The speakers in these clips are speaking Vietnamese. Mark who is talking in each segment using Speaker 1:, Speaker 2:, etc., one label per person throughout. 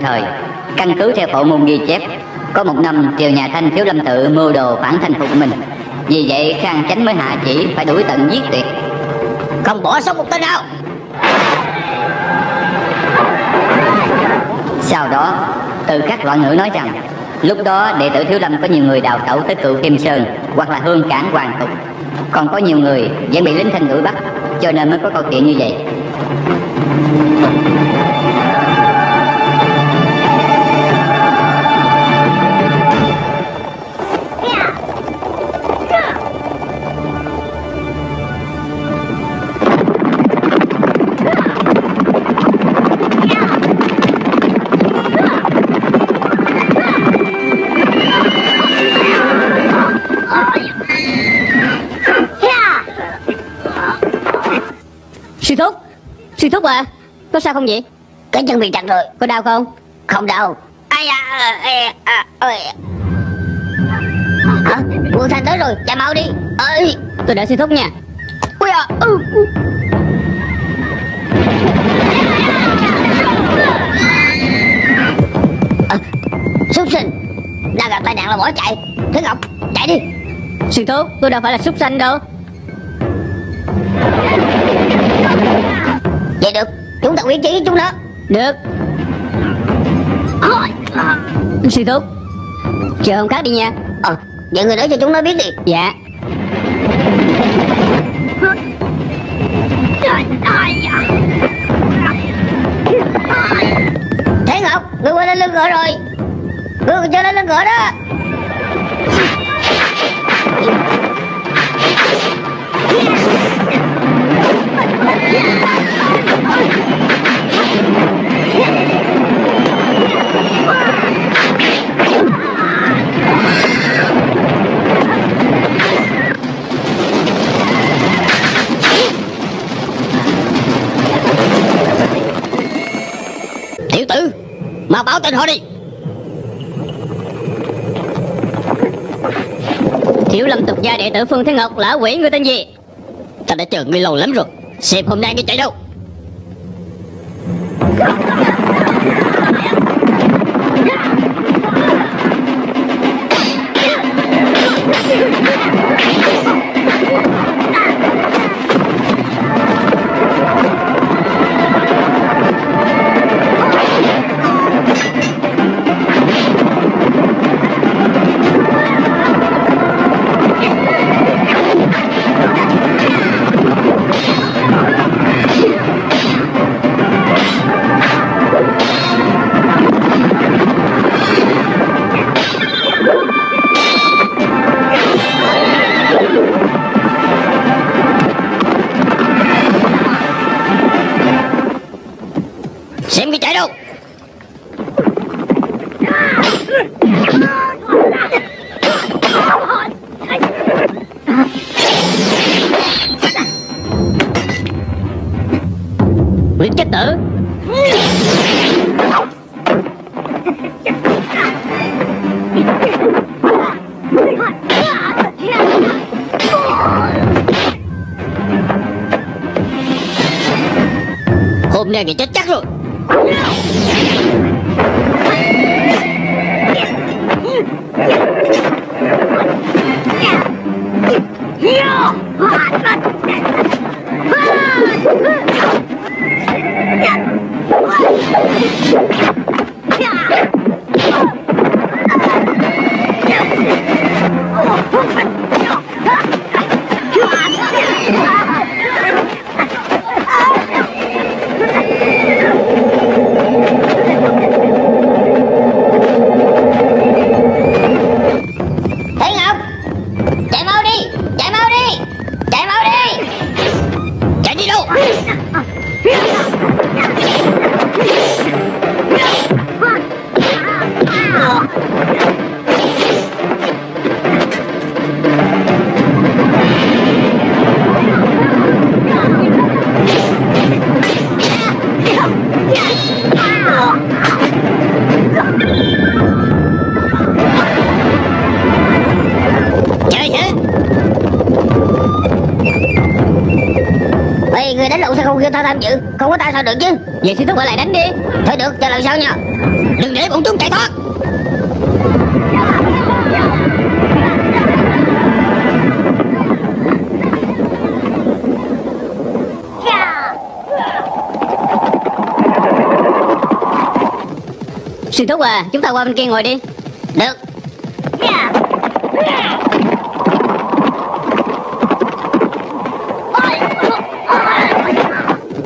Speaker 1: thời. Căn cứ theo phổ môn ghi chép, Có một năm triều nhà Thanh thiếu lâm tự mưu đồ phản thành phục mình. Vì vậy, Khang Chánh mới hạ chỉ phải đuổi tận giết tuyệt
Speaker 2: Không bỏ sót một tên nào.
Speaker 1: Sau đó, từ các loại ngữ nói rằng, Lúc đó đệ tử Thiếu Lâm có nhiều người đào tẩu tới cựu Kim Sơn Hoặc là hương cảng hoàng tục. Còn có nhiều người vẫn bị lính thanh đuổi bắt, Cho nên mới có câu chuyện như vậy.
Speaker 3: Sư thúc à Có sao không vậy?
Speaker 2: Cái chân bị chặt rồi
Speaker 3: Có đau không?
Speaker 2: Không đau. Ai da à, à, à, Hả? Quân thành tới rồi? Chạy mau đi. Ơi
Speaker 3: Tôi đợi sư thúc nha.
Speaker 2: Ui à ừ. à, Súc sinh. Đang gặp tai nạn là bỏ chạy. Thế Ngọc chạy đi.
Speaker 3: Sư thúc tôi đâu phải là súc sinh đâu.
Speaker 2: Quyết chí với chúng nó.
Speaker 3: Được. Sư thúc Chờ hôm khác đi nha.
Speaker 2: Ờ Vậy người nói cho chúng nó biết đi.
Speaker 3: Dạ.
Speaker 2: Thế Ngọc Người quay lên lưng ngựa rồi. Người còn chưa lên lưng ngựa đó
Speaker 3: Tiểu tử, Mau báo tên họ đi. Thiếu lâm tục gia đệ tử Phương Thế Ngọc, lão quỷ, người tên gì? Ta đã chờ ngươi lâu lắm rồi, Xem hôm nay ngươi chạy đâu. Hôm nay Vậy sư thúc ở lại đánh đi.
Speaker 2: Thôi được, chờ lần sau nha.
Speaker 3: Đừng để bọn chúng chạy thoát. Sư thúc à Chúng ta qua bên kia ngồi đi.
Speaker 2: Được.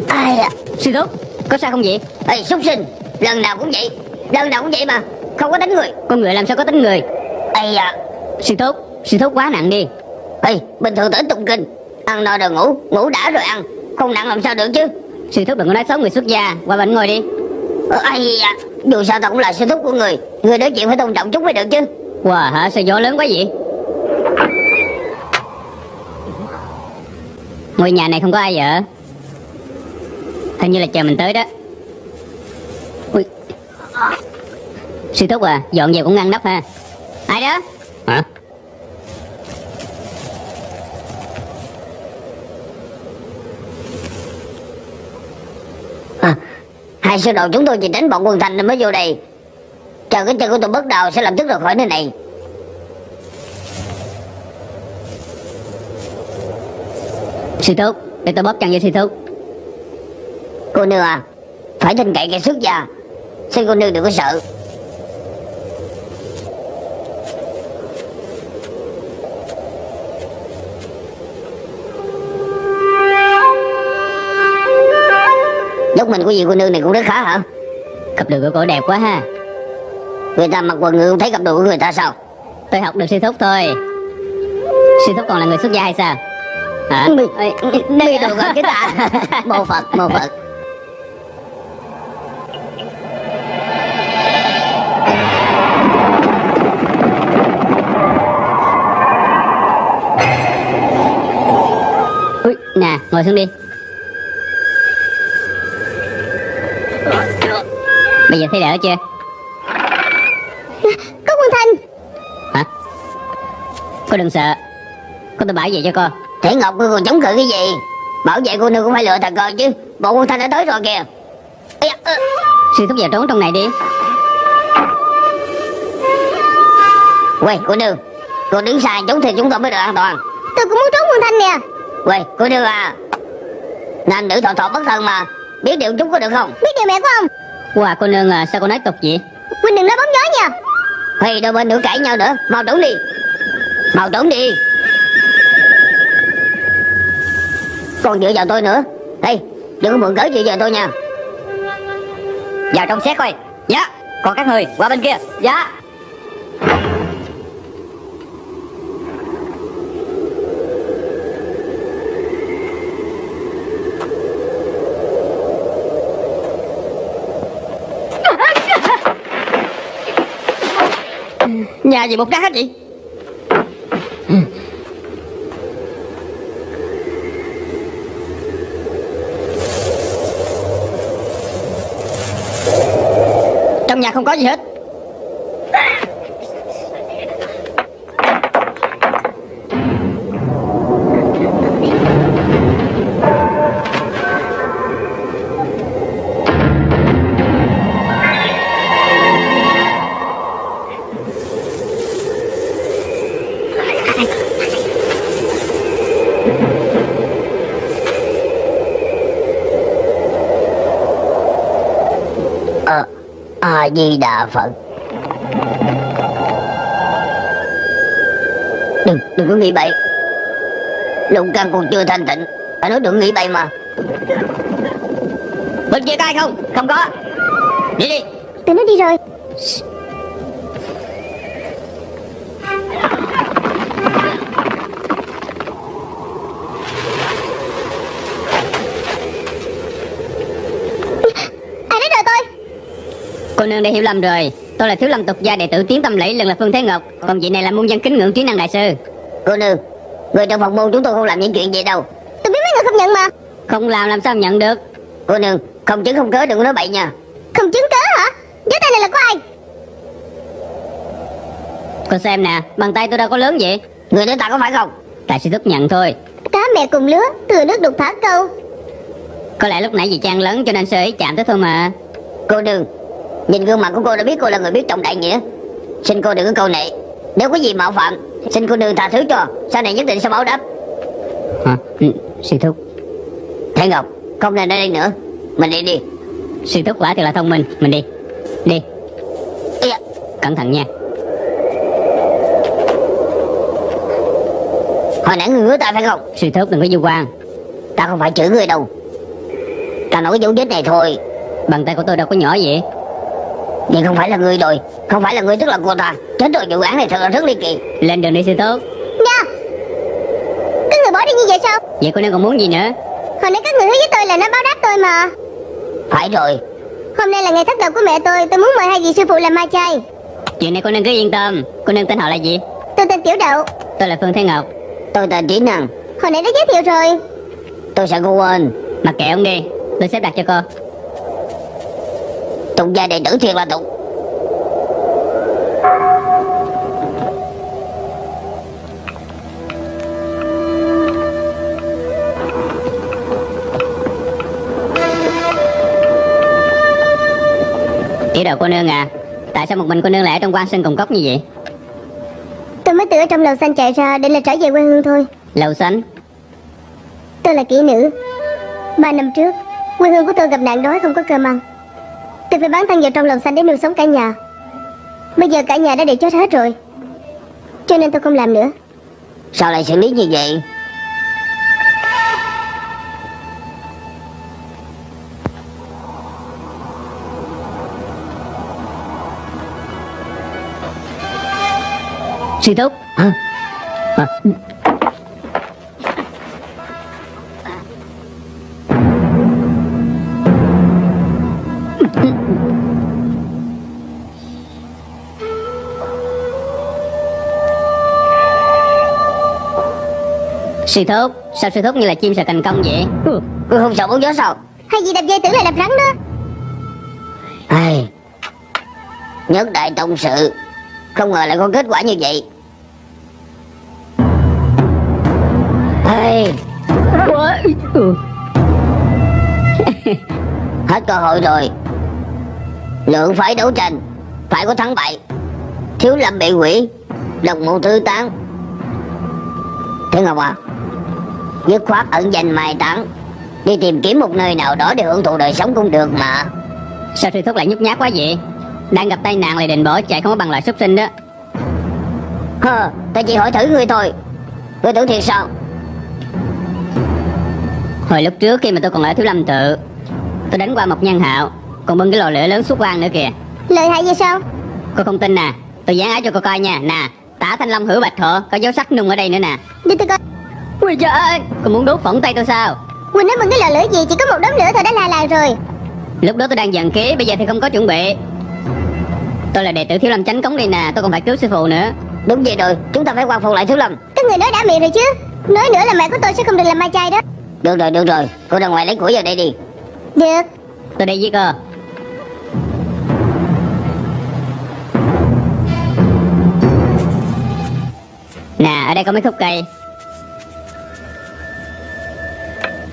Speaker 2: Ai à?
Speaker 3: Sư thúc. Có sao không vậy?
Speaker 2: Ê súc sinh Lần nào cũng vậy. Lần nào cũng vậy mà Không có đánh người.
Speaker 3: Con người làm sao có tính người?
Speaker 2: Ây à
Speaker 3: Sư thúc Sư thúc quá nặng đi.
Speaker 2: Ê bình thường tới tụng kinh Ăn no rồi ngủ Ngủ đã rồi ăn. Không nặng làm sao được chứ?
Speaker 3: Sư thúc đừng có nói xấu người xuất gia Qua bên ngồi đi.
Speaker 2: Ây à Dù sao tao cũng là sư thúc của người. Người nói chuyện phải tôn trọng chút mới được chứ.
Speaker 3: Wow hả? Sao gió lớn quá vậy? Ngôi nhà này không có ai ở Hình như là chờ mình tới đó. Ui. Sư thúc à Dọn dẹp cũng ngăn nắp ha. Ai đó? Hả?
Speaker 2: À, Hai sư đồ chúng tôi chỉ đánh bọn quân thành nên mới vô đây. Chờ cái chân của tôi bất đầu sẽ lập tức rời khỏi nơi này.
Speaker 3: Sư thúc Để tôi bóp chân cho sư thúc
Speaker 2: Cô nương à Phải tin cậy cái xuất gia. Xin cô nương đừng có sợ. Dốc mình của gì cô nương này cũng rất khá hả?
Speaker 3: Cặp đường của cổ đẹp quá ha.
Speaker 2: Người ta mặc quần ngựa không thấy cặp đồ của người ta sao?
Speaker 3: Tôi học được sư thúc thôi. Sư thúc còn là người xuất gia hay sao? Hả? Ê,
Speaker 2: Mi đồ gọi cái ta. Mô Phật mô Phật
Speaker 3: ngồi xuống đi. Bây giờ thấy đỡ chưa?
Speaker 2: Có quân thanh
Speaker 3: Hả? Cô đừng sợ. Cô tôi bảo vệ cho cô.
Speaker 2: Thể Ngọc ngươi còn chống cự cái gì? Bảo vệ cô nương cũng phải lựa thằng cờ chứ. Bộ quân thanh đã tới rồi kìa. Da, ơ.
Speaker 3: Sư thúc vào trốn trong này đi.
Speaker 2: Quay cô nương. Cô đứng xa chúng thì chúng tôi mới được an toàn.
Speaker 4: Tôi cũng muốn trốn quân thanh nè
Speaker 2: Quay cô nương à Nam nữ thọ thọ bất thân mà. Biết điều chúng có được không?
Speaker 4: Biết điều mẹ của ông.
Speaker 3: Wow cô nương à sao cô nói tục vậy?
Speaker 4: Huynh đừng nói bóng gió nha.
Speaker 2: Hay đôi bên nữa cãi nhau nữa. Mau trốn đi. Mau trốn đi. Còn dựa vào tôi nữa. Đây đừng có mượn cớ dựa vào tôi nha.
Speaker 1: Vào trong xét coi. Dạ Còn các người qua bên kia. Dạ
Speaker 3: Nhà gì một đá hết vậy Trong nhà không có gì hết
Speaker 2: Di Đà Phật. Đừng đừng có nghĩ bậy. Lục căn còn chưa thanh tịnh. Phải nói đừng nghĩ bậy mà.
Speaker 3: Bên kia có ai không? Không có. Đi đi.
Speaker 4: Tụi nó đi rồi Ai đến rồi tôi
Speaker 3: Cô nương đã hiểu lầm rồi. Tôi là thiếu lâm tục gia đệ tử tiến tâm lẫy lần là Phương Thế Ngọc. Còn vị này là muôn dân kính ngưỡng trí năng đại sư.
Speaker 2: Cô nương Người trong phòng môn chúng tôi không làm những chuyện vậy đâu.
Speaker 4: Tôi biết mấy người không nhận mà.
Speaker 3: Không làm làm sao nhận được?
Speaker 2: Cô nương Không chứng không cớ đừng có nói bậy nha.
Speaker 4: Không chứng cớ hả? Gió tay này là của ai?
Speaker 3: Cô xem nè Bàn tay tôi đâu có lớn vậy.
Speaker 2: Người đến ta có phải không?
Speaker 3: Tại sư thúc nhận thôi.
Speaker 4: Cá mẹ cùng lứa Thừa nước đục thả câu.
Speaker 3: Có lẽ lúc nãy vì trang lớn cho nên sơ ý chạm tới thôi mà.
Speaker 2: Cô nương Nhìn gương mặt của cô đã biết cô là người biết trọng đại nghĩa. Xin cô đừng có câu nệ. Nếu có gì mạo phạm Xin cô đừng tha thứ cho. Sau này nhất định sẽ báo đáp.
Speaker 3: Hả? Ừ, sư thúc.
Speaker 2: Thế Ngọc Không nên ở đây nữa. Mình đi đi.
Speaker 3: Sư thúc quả thật là thông minh. Mình đi. Đi.
Speaker 2: Da,
Speaker 3: Cẩn thận nha.
Speaker 2: Hồi nãy người ngứa tay phải không?
Speaker 3: Sư thúc đừng có du quan.
Speaker 2: Ta không phải chửi người đâu. Ta nói cái dấu vết này thôi.
Speaker 3: Bàn tay của tôi đâu có nhỏ vậy
Speaker 2: Nhưng không phải là người rồi Không phải là người tức là cô ta. Chết rồi vụ án này thật là rất ly kỳ.
Speaker 3: Lên đường đi sư thúc
Speaker 4: Nha. Các người bỏ đi như vậy sao?
Speaker 3: Vậy cô nương còn muốn gì nữa?
Speaker 4: Hồi nãy các người hứa với tôi là nó báo đáp tôi mà.
Speaker 2: Phải rồi.
Speaker 4: Hôm nay là ngày thất đầu của mẹ tôi Tôi muốn mời hai vị sư phụ làm ma chay.
Speaker 3: Chuyện này cô nương cứ yên tâm. Cô nương tên họ là gì?
Speaker 4: Tôi tên Tiểu Đậu.
Speaker 3: Tôi là Phương Thế Ngọc.
Speaker 2: Tôi tên Trí Năng.
Speaker 4: Hồi nãy đã giới thiệu rồi.
Speaker 2: Tôi sợ cô quên.
Speaker 3: Mặc kệ ông đi. Tôi xếp đặt cho cô
Speaker 2: Tục gia đệ tử thiệt là tục
Speaker 3: Tiểu đầu cô nương à Tại sao một mình cô nương lại ở trong quan sinh cùng cốc như vậy?
Speaker 4: Tôi mới từ ở trong lầu xanh chạy ra Để là trở về quê hương thôi.
Speaker 3: Lầu xanh?
Speaker 4: Tôi là kỹ nữ. Ba năm trước Quê hương của tôi gặp nạn đói không có cơm ăn Tôi phải bán thân vào trong lồng xanh để nuôi sống cả nhà. Bây giờ cả nhà đã bị chết hết rồi. Cho nên tôi không làm nữa.
Speaker 2: Sao lại xử lý như vậy?
Speaker 3: Sư thúc.
Speaker 2: Hả?
Speaker 3: à, Sư thúc Sao sư thúc như là chim sợ thành công vậy?
Speaker 2: Cô không sợ bóng gió sao?
Speaker 4: Hay gì đập dây tưởng là đập rắn đó?
Speaker 2: Ai... Nhất đại tông sự. Không ngờ lại có kết quả như vậy. Ê,
Speaker 3: ừ.
Speaker 2: Hết cơ hội rồi. Lượng phải đấu tranh. Phải có thắng bại. Thiếu lâm bị quỷ Độc mộ tư tán. Thế Ngọc à Dứt khoát ẩn danh mai táng. Đi tìm kiếm một nơi nào đó để hưởng thụ đời sống cũng được mà.
Speaker 3: Sao sư thúc lại nhút nhát quá vậy? Đang gặp tai nạn lại định bỏ chạy không có bằng loại xuất sinh đó.
Speaker 2: Hơ, ta chỉ hỏi thử ngươi thôi. Ngươi tưởng thiệt sao?
Speaker 3: Hồi lúc trước khi mà tôi còn ở Thiếu Lâm tự Tôi đánh qua một nhân hạo Còn bưng cái lò lửa lớn xuất quan nữa kìa.
Speaker 4: Lợi hại vậy sao?
Speaker 3: Cô không tin nè Tôi dán áo cho cô coi nha. Nè Tả Thanh Long hữu bạch thọ Có dấu sắc nung ở đây nữa nè.
Speaker 4: Đi tôi coi
Speaker 3: Ui trời Cô muốn đốt phỏng tay tôi sao?
Speaker 4: Quỳnh nói mừng cái lò lửa gì Chỉ có một đống lửa thôi đã la làng rồi.
Speaker 3: Lúc đó tôi đang dần ký Bây giờ thì không có chuẩn bị. Tôi là đệ tử Thiếu Lâm Chánh Cống đây nè Tôi còn phải cứu sư phụ nữa.
Speaker 2: Đúng vậy rồi, chúng ta phải quan phục lại Thiếu Lâm.
Speaker 4: Các người nói đã miệng rồi chứ. Nói nữa là mẹ của tôi sẽ không được làm ma chay đó.
Speaker 2: Được rồi, được rồi, cô ra ngoài lấy củi vào đây đi.
Speaker 4: Được.
Speaker 3: Tôi đi với cô. Nè ở đây có mấy khúc cây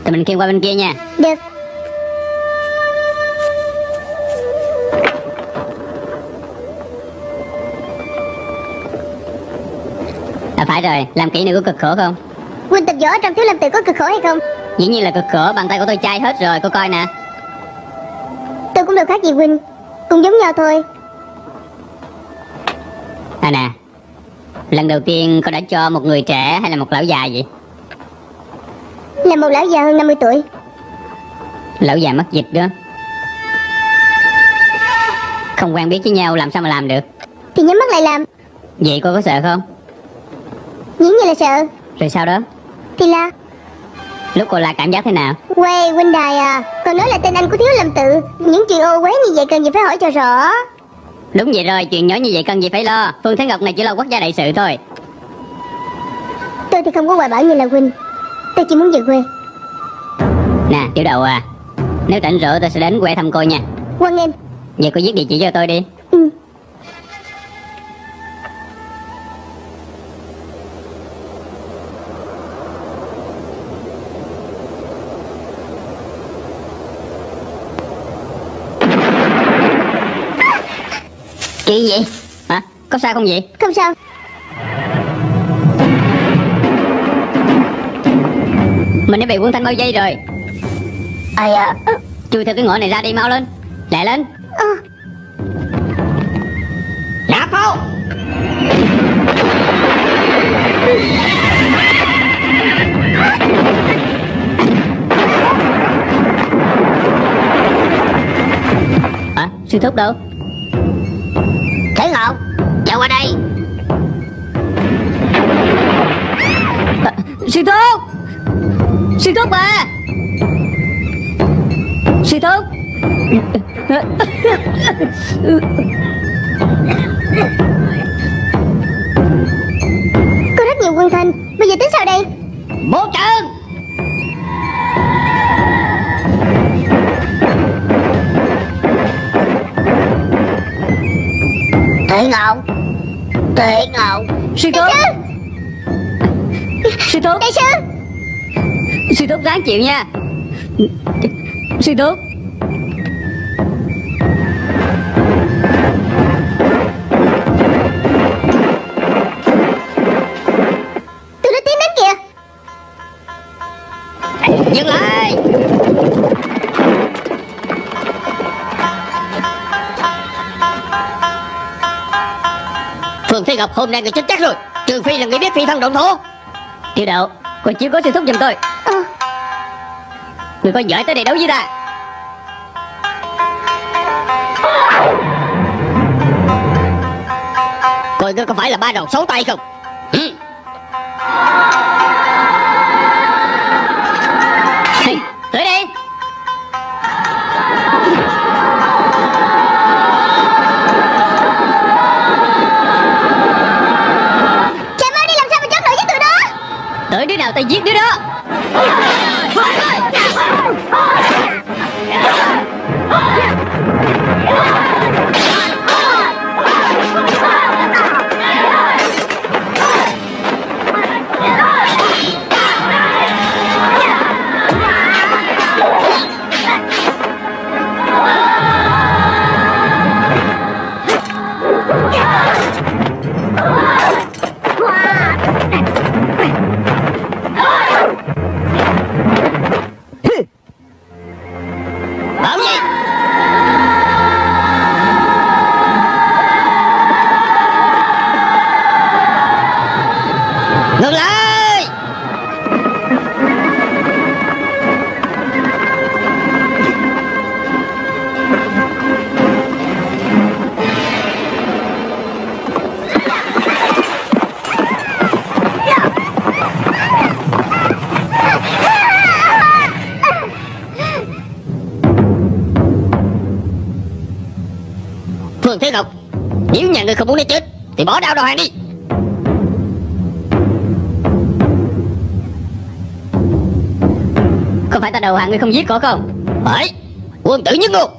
Speaker 3: Tụi mình khiêng qua bên kia nha.
Speaker 4: Được.
Speaker 3: À phải rồi. Làm kỹ này có cực khổ không?
Speaker 4: Quỳnh tập võ trong thiếu lâm tự có cực khổ hay không?
Speaker 3: Dĩ nhiên là cực khổ. Bàn tay của tôi chai hết rồi. Cô coi nè.
Speaker 4: Tôi cũng đâu khác gì Quỳnh. Cũng giống nhau thôi.
Speaker 3: À nè. Lần đầu tiên cô đã cho một người trẻ hay là một lão già vậy
Speaker 4: Là một lão già hơn 50 tuổi.
Speaker 3: Lão già mất dịch đó. Không quen biết với nhau làm sao mà làm được?
Speaker 4: Thì nhắm mắt lại làm.
Speaker 3: Vậy cô có sợ không?
Speaker 4: Dĩ nhiên là sợ.
Speaker 3: Rồi sau đó?
Speaker 4: Thì là?
Speaker 3: Lúc cô là cảm giác thế nào?
Speaker 4: Quê huynh đài à Còn nói là tên anh của thiếu lâm tự. Những chuyện ô quế như vậy cần gì phải hỏi cho rõ.
Speaker 3: Đúng vậy rồi Chuyện nhỏ như vậy cần gì phải lo. Phương Thế Ngọc này chỉ lo quốc gia đại sự thôi.
Speaker 4: Tôi thì không có hoài bão như là huynh Tôi chỉ muốn về quê.
Speaker 3: Nè tiểu đầu à Nếu rảnh rỗi tôi sẽ đến quê thăm cô nha.
Speaker 4: Quan nghênh
Speaker 3: Vậy cô viết địa chỉ cho tôi đi.
Speaker 4: Ừ.
Speaker 2: Vậy?
Speaker 3: Hả? Có sao không vậy?
Speaker 4: Không sao
Speaker 3: Mình đã bị quân thanh bao dây rồi.
Speaker 2: Ai à
Speaker 3: Chui theo cái ngõ này ra đi mau lên. Lẹ lên.
Speaker 4: Ờ,
Speaker 3: Nạp pháo! Hả? Sư thúc đâu?
Speaker 2: thế ngọc chạy qua đây.
Speaker 3: À, sư thúc Sư thúc à Sư thúc.
Speaker 4: Có rất nhiều quân thanh Bây giờ tính sao đây?
Speaker 3: Bố trơn
Speaker 2: thế ngọc thế ngọc
Speaker 3: Sư thúc. Sư. Thúc.
Speaker 4: Đại sư
Speaker 3: Sư thúc ráng chịu nha. Sư thúc
Speaker 4: Tôi đã tiến đến kìa.
Speaker 3: Dừng lại. Phương Thiên Ngọc hôm nay người chết chắc rồi. Trừ phi là người biết phi thân động thổ Tiểu đạo Còn chưa có sư thúc giùm tôi Người có giỏi tới đây đấu với ta Coi ngươi có phải là ba đầu sáu tay không? Ừ. Tới đây
Speaker 4: Chạy mau đi làm sao mà chống nổi với tụi đó?
Speaker 3: Tới đứa nào ta giết đứa đó người không muốn nó chết, Thì bỏ đau đầu hàng đi. Không phải ta đầu hàng người không giết có không? Phải, Quân tử nhất ngôn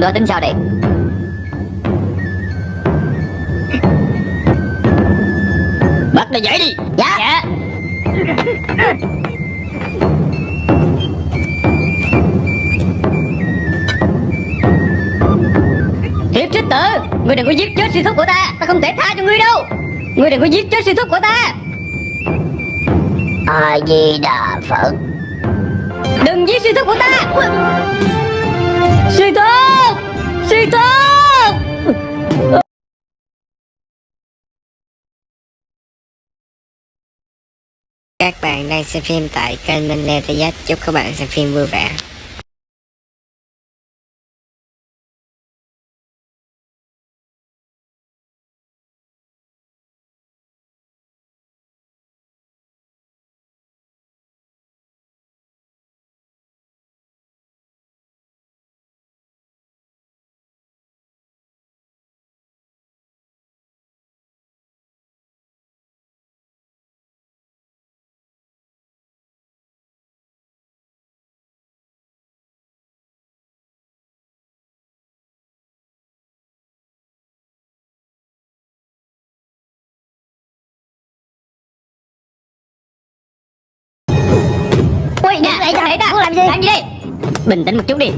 Speaker 1: Đó tính sao đây
Speaker 3: Bắt nó dậy đi. Dạ. Dạ. Thiếp trích tử Ngươi đừng có giết chết sư thúc của ta. Ta không thể tha cho ngươi đâu. Ngươi đừng có giết chết sư thúc của ta.
Speaker 2: A di đà phật.
Speaker 3: Đừng giết sư thúc của ta. Sư thúc Sư thúc
Speaker 5: Các bạn đang xem phim tại kênh Minh Lê Thế Giác. Chúc các bạn xem phim vui vẻ.
Speaker 3: Chạy cho
Speaker 2: Muốn làm gì?
Speaker 3: Làm gì đi Bình tĩnh một chút đi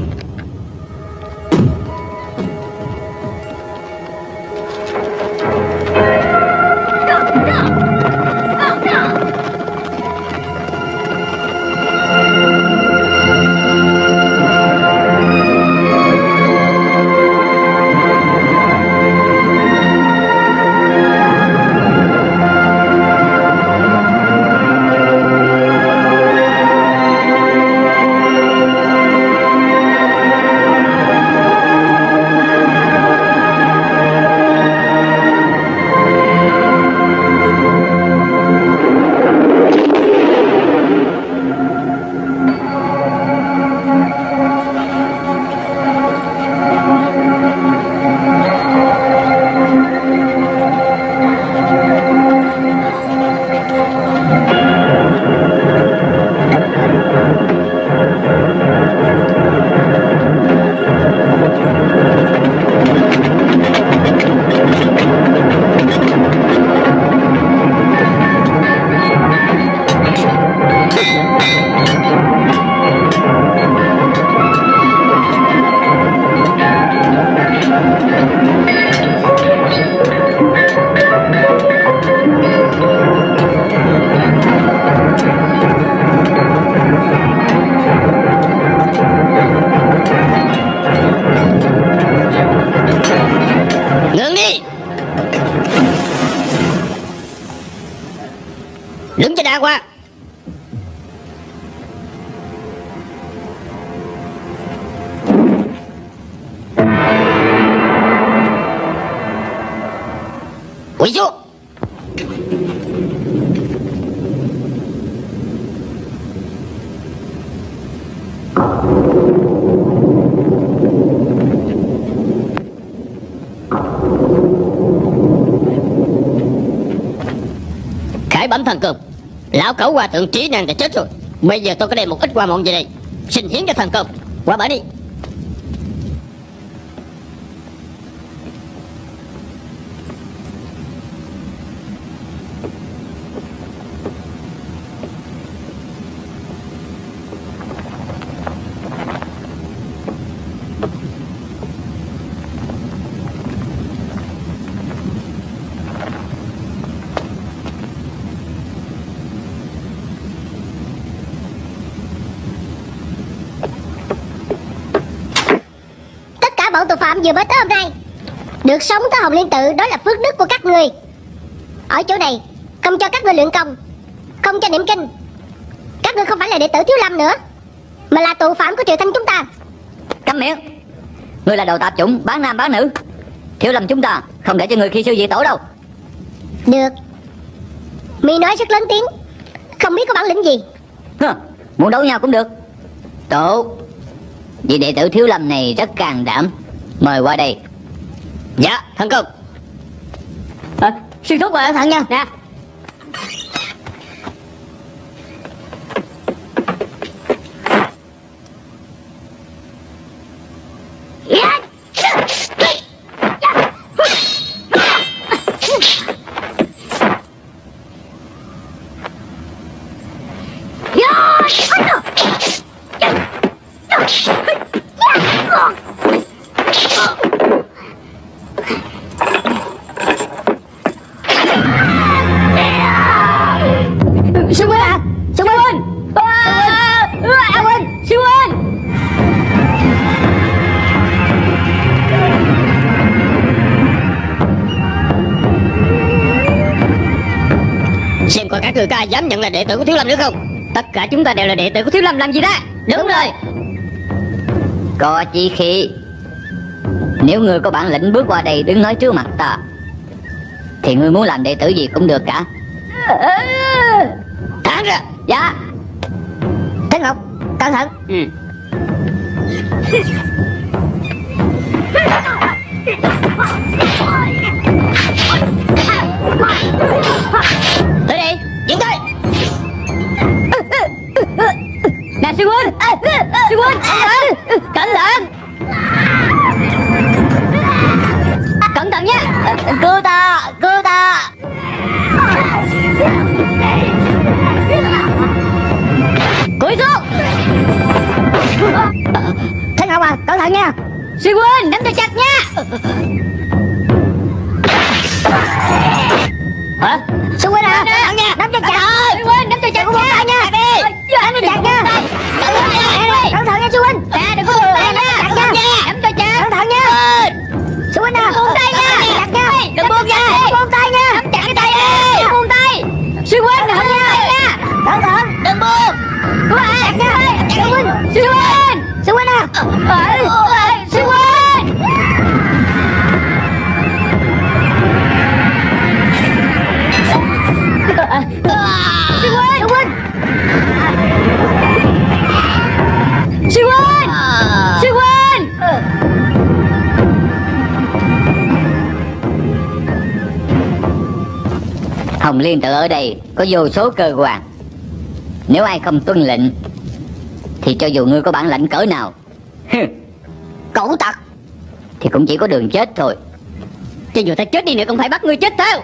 Speaker 2: Quỳ xuống. Khải bẩm thần công, Lão cẩu hòa thượng trí nàng đã chết rồi. Bây giờ tôi có đem một ít qua mọn về đây, Xin hiến cho thần công. Qua bển đi
Speaker 4: Tất cả bọn tội phạm vừa mới tới hôm nay. Được sống tới Hồng Liên Tự Đó là phước đức của các người. Ở chỗ này Không cho các người luyện công Không cho niệm kinh. Các người không phải là đệ tử Thiếu Lâm nữa Mà là tù phạm của triều thanh chúng ta.
Speaker 1: Câm miệng Ngươi là đồ tạp chủng bán nam bán nữ. Thiếu lầm chúng ta Không để cho người khi sư dị tổ đâu.
Speaker 4: Được. Mi nói rất lớn tiếng Không biết có bản lĩnh gì.
Speaker 1: Hơ, Muốn đấu nhau cũng được. Tốt. Vị đệ tử thiếu lâm này rất can đảm Mời qua đây.
Speaker 2: Dạ thần công
Speaker 3: à, ờ, xuyên thúc à thằng nha. Nè
Speaker 2: Lâm nữa không?
Speaker 3: Tất cả chúng ta đều là đệ tử của Thiếu Lâm làm gì đó Đúng rồi.
Speaker 1: Có chi khi Nếu ngươi có bản lĩnh bước qua đây đứng nói trước mặt ta Thì ngươi muốn làm đệ tử gì cũng được cả.
Speaker 2: Thẳng ra.
Speaker 1: Dạ.
Speaker 2: Thế Ngọc Cẩn thận
Speaker 3: lại nha. Sư huynh nắm cho chặt nha.
Speaker 1: Liên tự ở đây, có vô số cơ quan. Nếu ai không tuân lệnh, Thì cho dù ngươi có bản lãnh cỡ nào
Speaker 2: cẩu tặc,
Speaker 1: Thì cũng chỉ có đường chết thôi.
Speaker 3: Cho dù ta chết đi nữa, cũng phải bắt ngươi chết theo.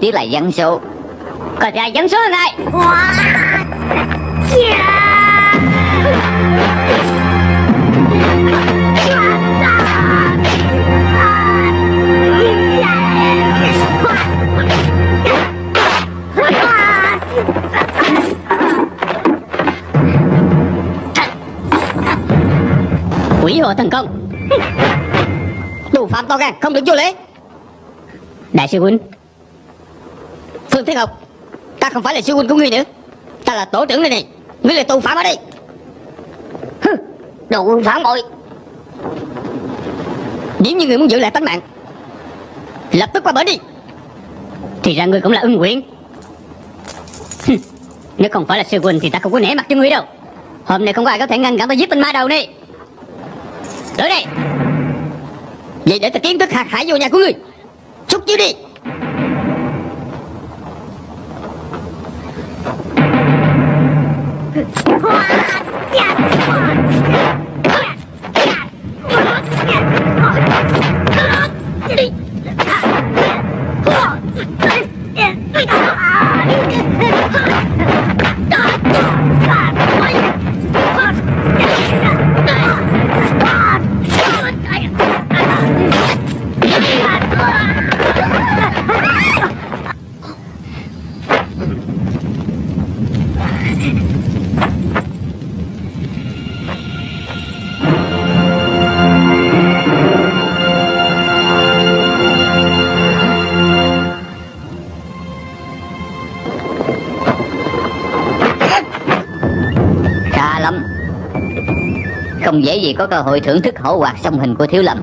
Speaker 1: Chỉ là dân số.
Speaker 3: Có ra dân số này Quỷ hộ thần công.
Speaker 2: Tù phạm to gan, không được vô lễ.
Speaker 3: Đại sư huynh
Speaker 2: phương ngọc ta không phải là sư huynh của ngươi nữa. Ta là tổ trưởng đây này. Ngươi là tù phạm ở đây. Hừ, đồ quân phản bội. Nếu như ngươi muốn giữ lại tánh mạng lập tức qua bển đi.
Speaker 3: Thì ra ngươi cũng là ưng nguyện Hừ, Nếu không phải là sư huynh thì ta không có nể mặt cho ngươi đâu. Hôm nay không có ai có thể ngăn cản ta giết tên ma đầu này. Tới đây.
Speaker 2: Vậy để ta kiến thức hạt hải vô nhà của ngươi. Xúc chiếu đi.
Speaker 1: Khá Không gì có cơ hội thưởng thức hổ hoạt song hình của Thiếu Lâm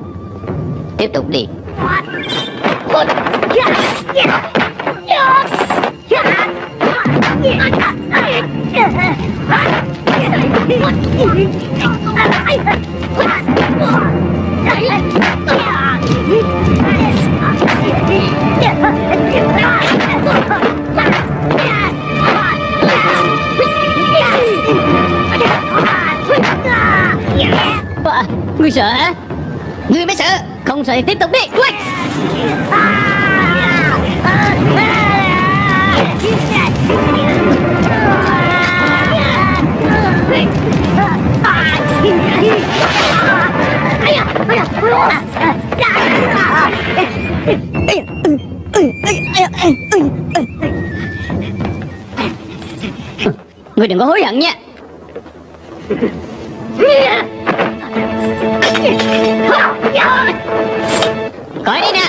Speaker 1: Tiếp tục đi
Speaker 3: Yeah. Ngươi sợ á
Speaker 2: Ngươi mới sợ.
Speaker 3: Không sợ thì tiếp tục đi. Quay. Ngươi đừng có hối hận nha. Coi đi nè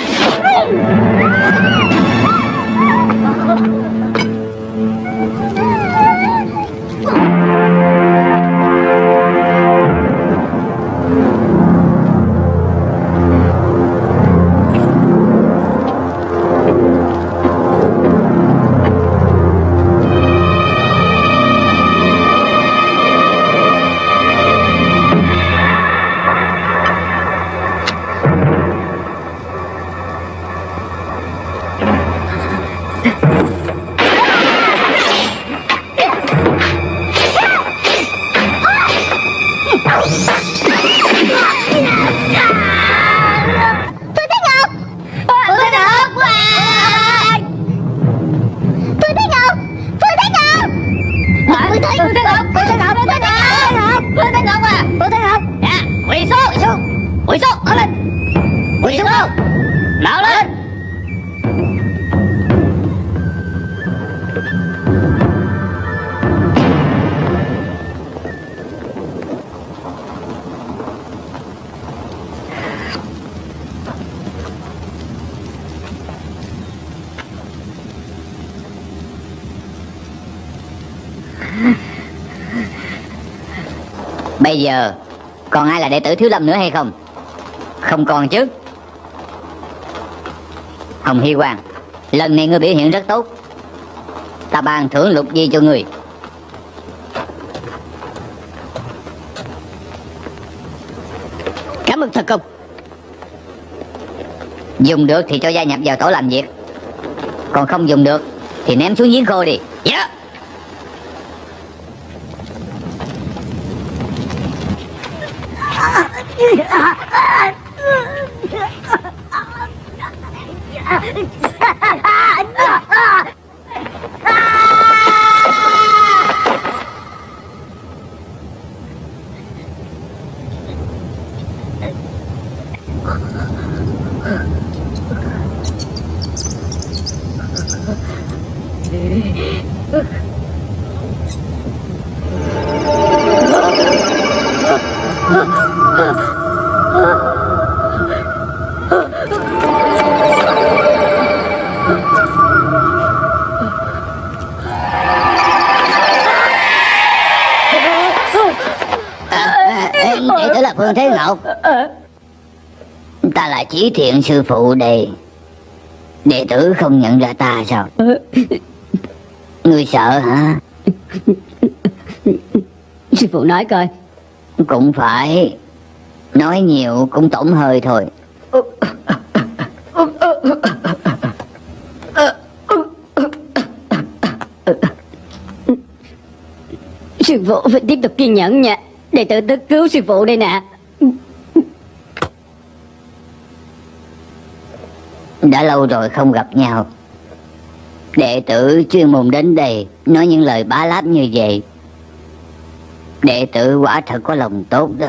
Speaker 4: tôi Thế tôi Thế Ngọc tôi Thế Ngọc tôi Thế Ngọc tôi Thế Ngọc à tôi Thế
Speaker 1: Bây giờ Còn ai là đệ tử Thiếu Lâm nữa hay không? Không còn chứ. Hồng Hy Quang Lần này ngươi biểu hiện rất tốt. Ta ban thưởng lục di cho ngươi.
Speaker 3: Cảm ơn thật công
Speaker 1: Dùng được thì cho gia nhập vào tổ làm việc. Còn không dùng được Thì ném xuống giếng khô đi.
Speaker 3: Dạ.
Speaker 1: Đệ chỉ thiện sư phụ đây. Đệ tử không nhận ra ta sao? Ngươi sợ hả?
Speaker 3: Sư phụ nói coi.
Speaker 1: Cũng phải. Nói nhiều cũng tổn hơi thôi.
Speaker 3: Sư phụ phải tiếp tục kiên nhẫn nha. Đệ tử tới cứu sư phụ đây nè
Speaker 1: Đã lâu rồi không gặp nhau. Đệ tử chuyên môn đến đây Nói những lời bá láp như vậy. Đệ tử quả thật có lòng tốt đó.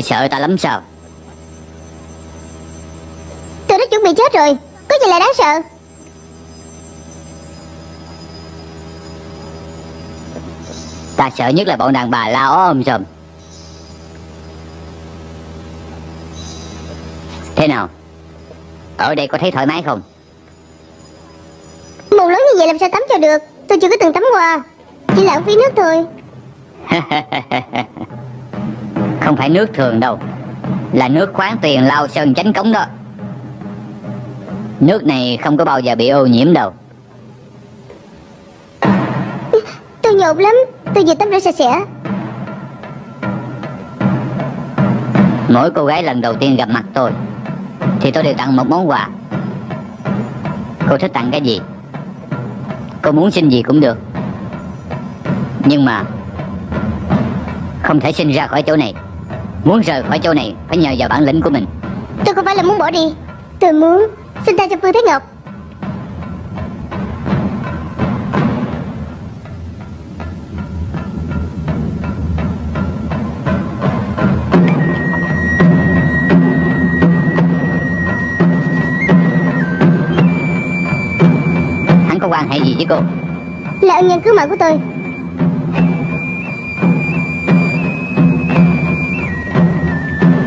Speaker 1: Ngươi sợ ta lắm sao?
Speaker 4: Tôi đã chuẩn bị chết rồi. Có gì là đáng sợ?
Speaker 1: Ta sợ nhất là bọn đàn bà la ó om sòm Thế nào? Ở đây có thấy thoải mái không?
Speaker 4: Mù lớn như vậy làm sao tắm cho được? Tôi chưa có từng tắm qua. Chỉ lãng phí nước thôi
Speaker 1: Không phải nước thường đâu. Là nước khoáng tuyền lao sơn chánh cống đó. Nước này không có bao giờ bị ô nhiễm đâu.
Speaker 4: Tôi nhột lắm. Tôi vừa tắm rửa sạch sẽ.
Speaker 1: Mỗi cô gái lần đầu tiên gặp mặt tôi Thì tôi đều tặng một món quà. Cô thích tặng cái gì? Cô muốn xin gì cũng được. Nhưng mà Không thể sinh ra khỏi chỗ này Muốn rời khỏi chỗ này Phải nhờ vào bản lĩnh của mình.
Speaker 4: Tôi không phải là muốn bỏ đi. Tôi muốn xin ta cho Phương Thế Ngọc.
Speaker 1: Hắn có quan hệ gì với cô?
Speaker 4: Là ân nhân cứu mạng của tôi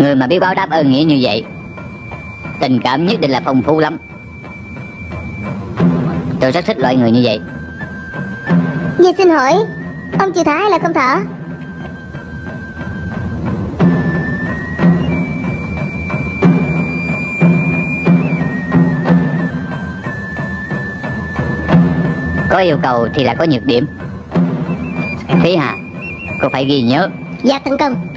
Speaker 1: Người mà biết báo đáp ơn nghĩa như vậy Tình cảm nhất định là phong phú lắm. Tôi rất thích loại người như vậy.
Speaker 4: Vậy xin hỏi Ông chịu thả hay là không thả?
Speaker 1: Có yêu cầu thì là có nhược điểm. Thí Hà Cô phải ghi nhớ.
Speaker 4: Dạ tấn công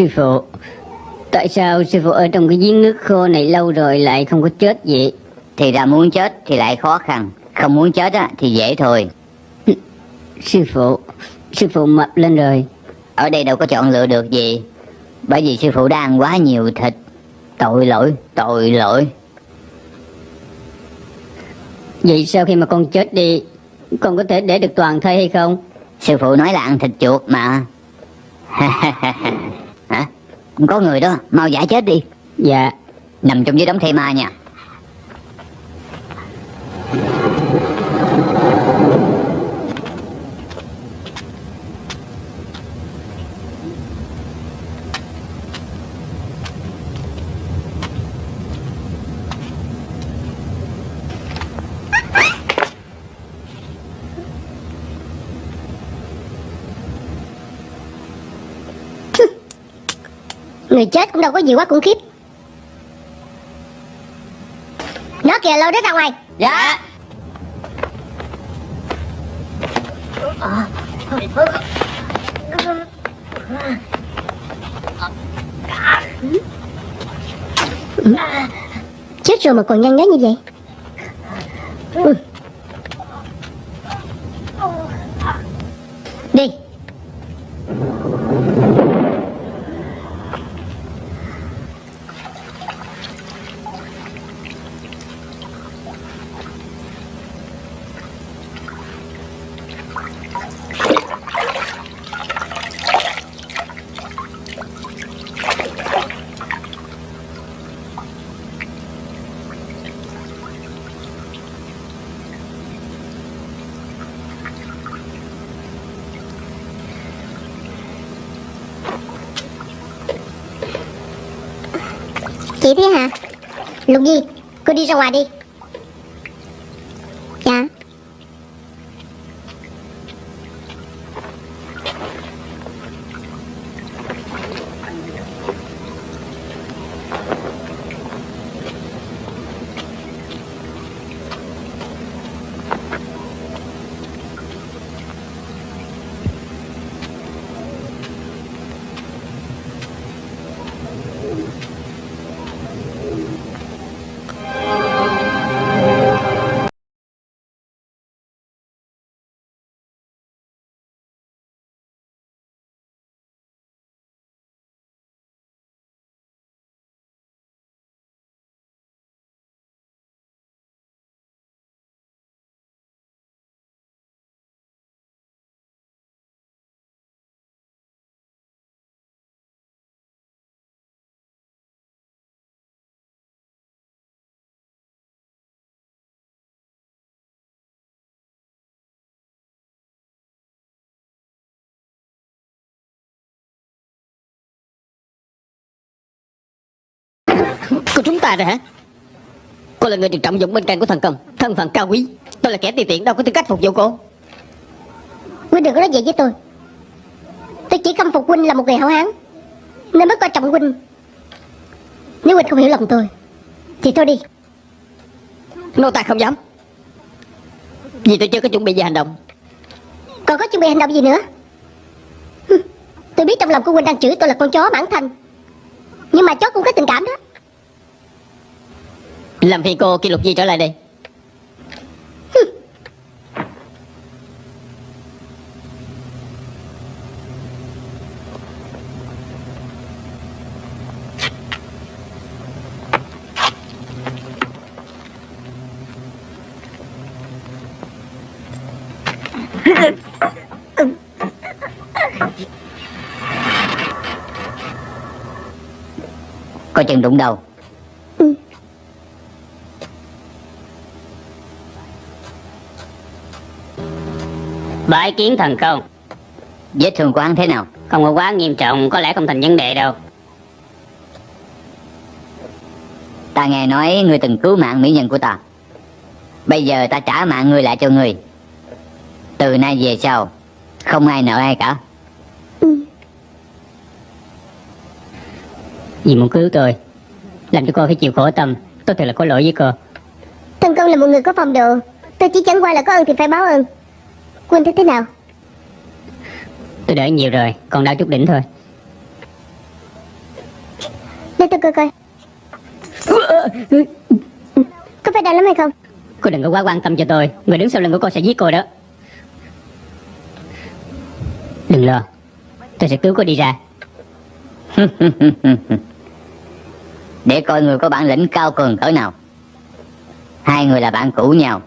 Speaker 3: Sư phụ. Tại sao sư phụ ở trong cái giếng nước khô này lâu rồi lại không có chết vậy?
Speaker 1: Thì ra muốn chết thì lại khó khăn. Không muốn chết á, thì dễ thôi.
Speaker 3: Sư phụ Sư phụ mập lên rồi.
Speaker 1: Ở đây đâu có chọn lựa được gì. Bởi vì sư phụ đã ăn quá nhiều thịt. Tội lỗi, tội lỗi.
Speaker 3: Vậy sau khi mà con chết đi Con có thể để được toàn thây hay không?
Speaker 1: Sư phụ nói là ăn thịt chuột mà Hả? Có người đó, mau giải chết đi.
Speaker 3: Dạ.
Speaker 1: Nằm trong dưới đống thây ma nha
Speaker 4: Người chết cũng đâu có gì quá khủng khiếp. Nó kìa lâu đó ra ngoài.
Speaker 1: Dạ.
Speaker 4: Chết rồi mà còn nhăn nhó như vậy Ừ. Đi Chị thế hả Lục Nhi Cô đi ra ngoài đi.
Speaker 3: Của chúng ta rồi hả? Cô là người được trọng dụng bên cạnh của thần công. Thân phận cao quý. Tôi là kẻ tùy tiện đâu có tư cách phục vụ cô.
Speaker 4: Huynh đừng có nói vậy với tôi. Tôi chỉ khâm phục Huynh là một người hảo hán. Nên mới coi trọng Huynh Nếu Huynh không hiểu lòng tôi Thì thôi đi.
Speaker 3: Nô tài không dám. Vì tôi chưa có chuẩn bị gì hành động.
Speaker 4: Còn có chuẩn bị hành động gì nữa? Tôi biết trong lòng của Huynh đang chửi tôi là con chó bản thanh Nhưng mà chó cũng có tình cảm đó
Speaker 3: làm phiền cô kỷ lục gì trở lại đây?
Speaker 1: Coi chừng đụng đầu.
Speaker 3: Bái kiến thần công.
Speaker 1: Vết thương của hắn thế nào?
Speaker 3: Không có quá nghiêm trọng Có lẽ không thành vấn đề đâu.
Speaker 1: Ta nghe nói ngươi từng cứu mạng mỹ nhân của ta. Bây giờ ta trả mạng ngươi lại cho ngươi. Từ nay về sau Không ai nợ ai cả.
Speaker 3: Vì muốn cứu tôi Làm cho cô phải chịu khổ tâm. Tôi thật là có lỗi với cô.
Speaker 4: Thần công là một người có phong độ. Tôi chỉ chẳng qua là có ơn thì phải báo ơn Huynh thấy thế nào?
Speaker 3: Tôi đợi nhiều rồi Còn đau chút đỉnh thôi.
Speaker 4: Để tôi coi coi. Có phải đau lắm hay không?
Speaker 3: Cô đừng có quá quan tâm cho tôi Người đứng sau lưng của cô sẽ giết cô đó. Đừng lo Tôi sẽ cứu cô đi ra.
Speaker 1: Để coi người có bản lĩnh cao cường cỡ nào. Hai người là bạn cũ nhau.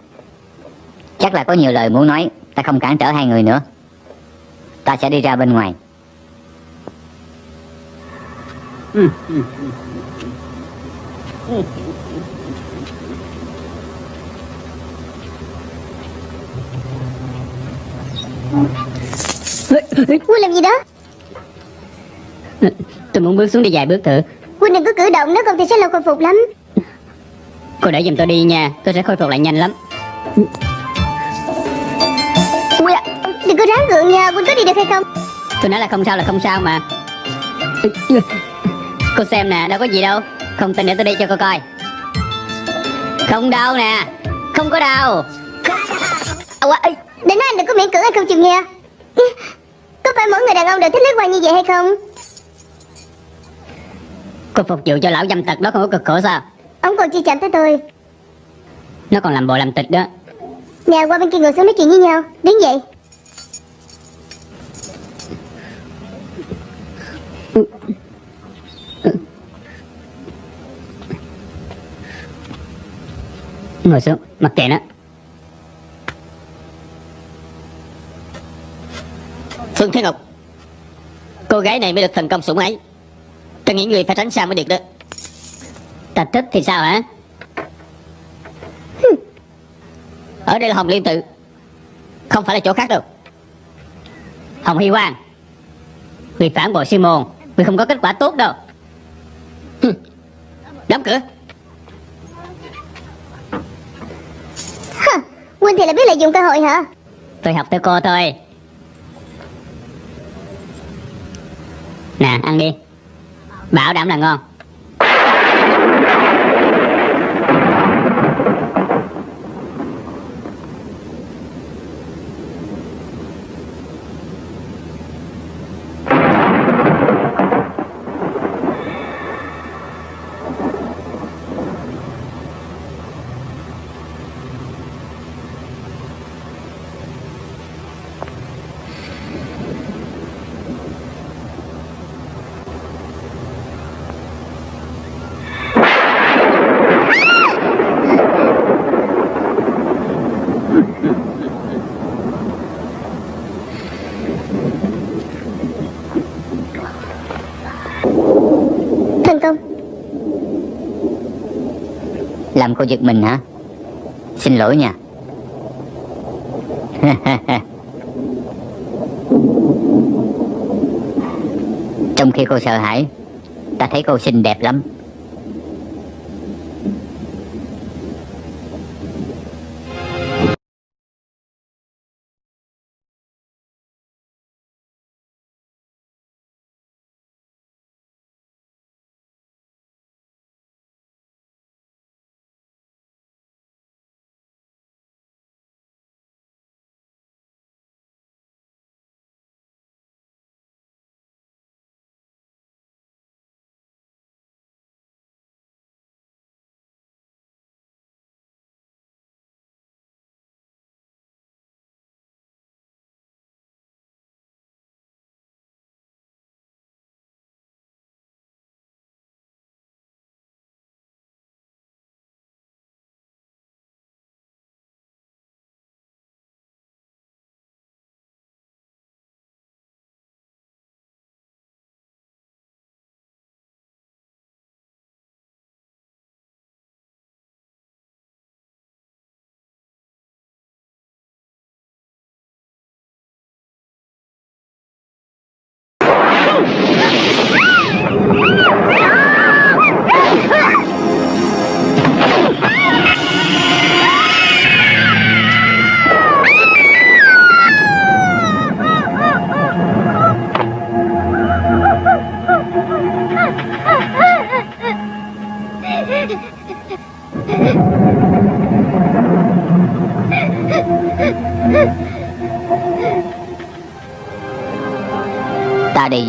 Speaker 1: Chắc là có nhiều lời muốn nói Ta không cản trở hai người nữa? Ta sẽ đi ra bên ngoài.
Speaker 4: Huynh làm gì đó?
Speaker 3: Tôi muốn bước xuống đi vài bước thử.
Speaker 4: Huynh đừng có cử động Nếu không thì sẽ lâu khôi phục lắm.
Speaker 3: Cô đợi giùm tôi đi nha. Tôi sẽ khôi phục lại nhanh lắm.
Speaker 4: Ui Đừng có ráng gượng nha Huynh có đi được hay không?
Speaker 3: Tôi nói là không sao là không sao mà. Cô xem nè đâu có gì đâu. Không tin để tôi đi cho cô coi. Không đau nè. Không có đau.
Speaker 4: À, Để nói anh đừng có miễn cưỡng anh không chịu nghe. Có phải mỗi người đàn ông đều thích lấy quan như vậy hay không?
Speaker 3: Cô phục vụ cho lão dâm tật đó không có cực khổ sao?
Speaker 4: Ông còn chi chạm tới tôi.
Speaker 3: Nó còn làm bộ làm tịch đó.
Speaker 4: Nè qua bên kia ngồi xuống nói chuyện với nhau. Đứng dậy
Speaker 3: Ngồi xuống, mặc kệ nó. Phương Thế Ngọc, Cô gái này mới được thần công sủng ấy tôi nghĩ người phải tránh xa mới được đó. Ta thích thì sao hả? Ở đây là Hồng Liên Tự, Không phải là chỗ khác đâu. Hồng Hy Quang, Người phản bội sư môn. Người không có kết quả tốt đâu. Hừ. Đóng cửa.
Speaker 4: Huynh thì là biết lợi dụng cơ hội hả?
Speaker 3: Tôi học theo cô thôi. Nè ăn đi. Bảo đảm là ngon
Speaker 1: Làm cô giật mình hả? Xin lỗi nha. Trong khi cô sợ hãi, Ta thấy cô xinh đẹp lắm.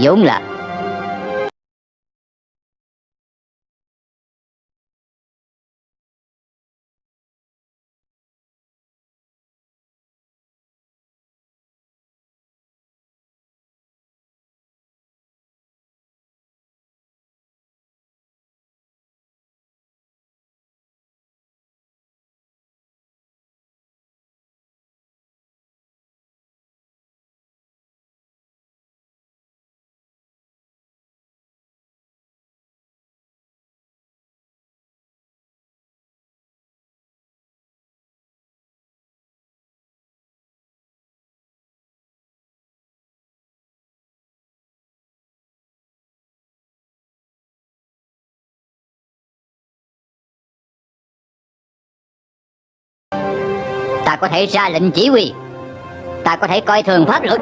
Speaker 1: Vốn là ta có thể ra lệnh chỉ huy ta có thể coi thường pháp luật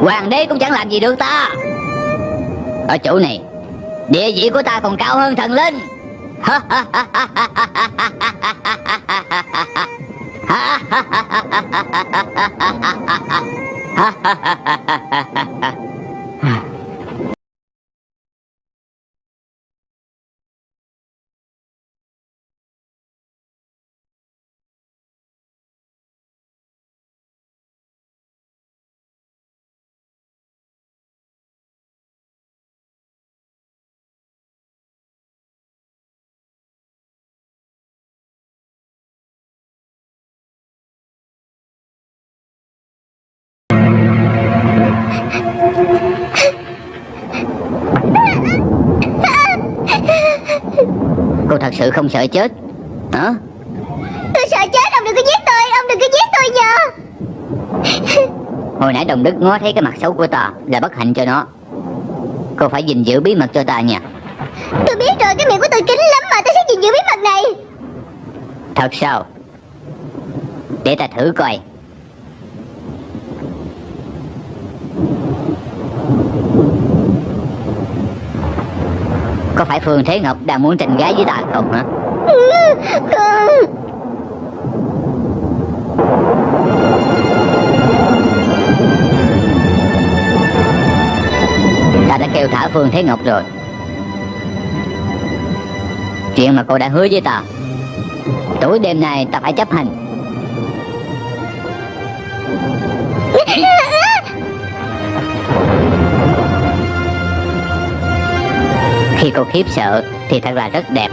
Speaker 1: hoàng đế cũng chẳng làm gì được ta ở chỗ này địa vị của ta còn cao hơn thần linh cô thật sự không sợ chết. Hả?
Speaker 4: Tôi sợ chết Ông đừng có giết tôi Ông đừng có giết tôi nhờ.
Speaker 1: Hồi nãy đồng đức ngó thấy cái mặt xấu của ta là bất hạnh cho nó. Cô phải gìn giữ bí mật cho ta nha.
Speaker 4: Tôi biết rồi Cái miệng của tôi kín lắm mà Tôi sẽ gìn giữ bí mật này.
Speaker 1: Thật sao? Để ta thử coi có phải phương thế ngọc đang muốn tình gái với ta không hả?
Speaker 4: Không
Speaker 1: ta đã kêu thả phương thế ngọc rồi. Chuyện mà cô đã hứa với ta, tối đêm nay ta phải chấp hành. Khi cô khiếp sợ thì thật là rất đẹp.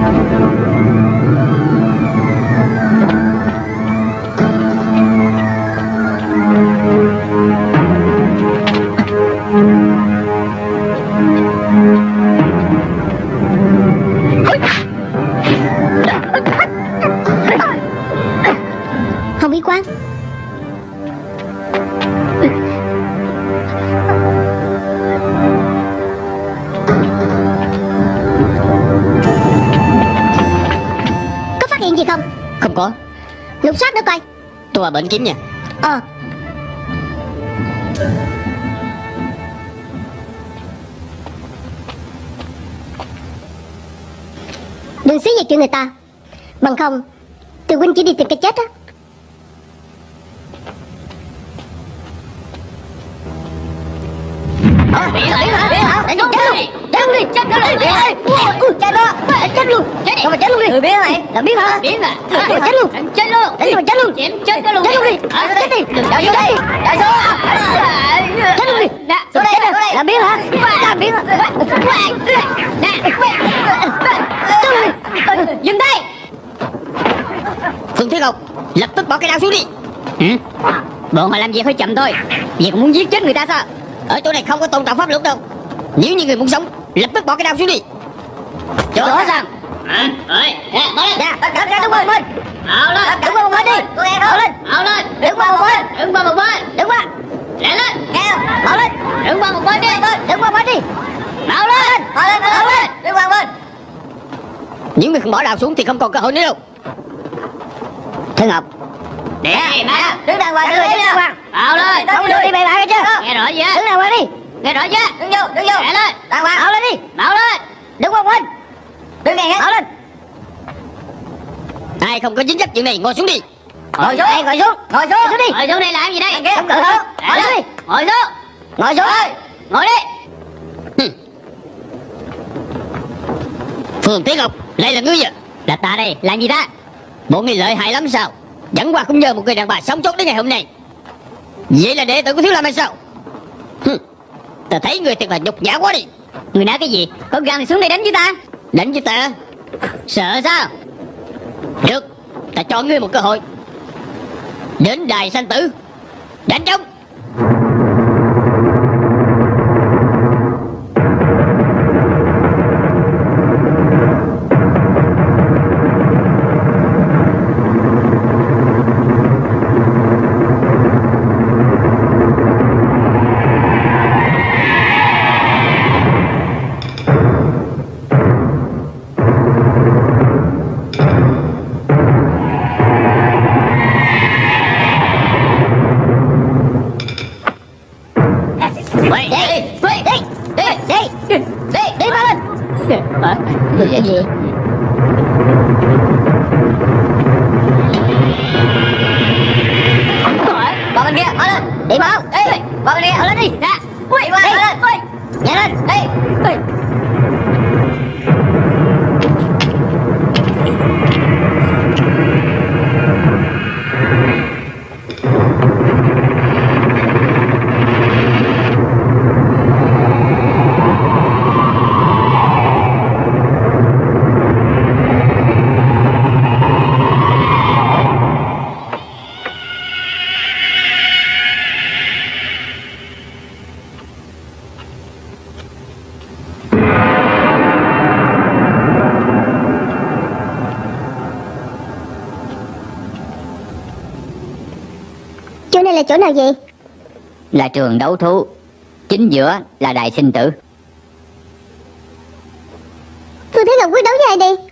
Speaker 3: Không
Speaker 6: Kiếm nha.
Speaker 3: Ờ. Đừng xí về chuyện người ta. Bằng không Từ huynh chỉ đi tìm cái chết á. Biến hả? Biến hả? Chết luôn Chết luôn đi. Chết luôn đi. Chết đó. Chết luôn. Chết đi. Phải chết luôn đi. Biến này Là biến hả? Biến à Chết luôn. Chết luôn. Chết luôn. Chết Chết luôn đi. Chết đi. Đợi vô đây. Đợi vô Chết luôn đi. Xuống đây Xuống đây. Làm biến hả? Làm biến hả? Chết luôn đi. Dừng tay
Speaker 6: Phương Thế Ngọc Lập tức bỏ cái đao xuống đi. Ừ? Bọn họ làm việc hơi chậm thôi. Còn muốn giết chết người ta sao? Ở chỗ này không có tôn trọng pháp luật đâu. Nếu như người muốn sống Lập tức bỏ cái đao xuống đi. Chỗ đó sao? Hả? Ơi, nè, bỏ lên
Speaker 3: Nè Đứng ra qua một bên
Speaker 6: Ảo lên
Speaker 3: Đứng qua một bên đi Tôi nghe đó lên
Speaker 6: Ảo lên
Speaker 3: Đứng qua một bên
Speaker 6: Đứng qua một bên
Speaker 3: Đứng qua
Speaker 6: Lẹ lên
Speaker 3: không? Mở lên
Speaker 6: Đứng qua một bên đi
Speaker 3: Đứng qua một bên đi
Speaker 6: Ảo lên
Speaker 3: Mở lên Mở lên Đứng qua một bên
Speaker 6: Nếu người không bỏ đao xuống thì không còn cơ hội nữa đâu
Speaker 2: Thế Ngọc
Speaker 6: Nè, má
Speaker 3: Đứng đàng hoàng Đứng đàng hoàng
Speaker 6: Ảo lên
Speaker 3: Không được đi bày bạ chưa
Speaker 6: Nghe rõ chưa
Speaker 3: Đứng đàng hoàng đi
Speaker 6: Nghe rõ chưa
Speaker 3: Đứng vô Đứng vô
Speaker 6: Lẹ lên
Speaker 3: Đàng hoàng Mở lên đi
Speaker 6: Bảo lên
Speaker 3: Đứng qua một bên Đứng ngay hết Mở lên
Speaker 6: Ai không có dính dấp chuyện này ngồi xuống đi.
Speaker 3: Ngồi xuống. Ngồi xuống. Ngồi xuống. Ngồi xuống đi.
Speaker 6: Ngồi xuống đây làm gì đây?
Speaker 3: Không cần hơn Ngồi xuống đi.
Speaker 6: Ngồi xuống.
Speaker 3: Ngồi xuống.
Speaker 6: Ngồi đi. Phương Tiến Ngọc Lại là ngươi à Là ta đây làm gì ta? Bộ ngươi lợi hại lắm sao? Chẳng qua cũng nhờ một người đàn bà sống sót đến ngày hôm nay. Vậy là đệ tử của Thiếu Lâm hay sao? Hừ. Ta thấy người thật là nhục nhã quá đi. Người nói cái gì? Có gan thì xuống đây đánh với ta. Đánh với ta? Sợ sao được Ta cho ngươi một cơ hội. Đến đài sanh tử. Đánh trống. Hả?
Speaker 2: Cái gì
Speaker 3: Bỏ bên kia Mở lên. Đi mở Đi Bỏ bên kia Mở lên đi. Nè. Qua Mở lên. Đi Nhảy lên. Đi Đi Chỗ nào vậy
Speaker 1: Là trường đấu thú. Chính giữa là đài sinh tử.
Speaker 3: Phương Thế Ngọc quyết đấu với ai đi.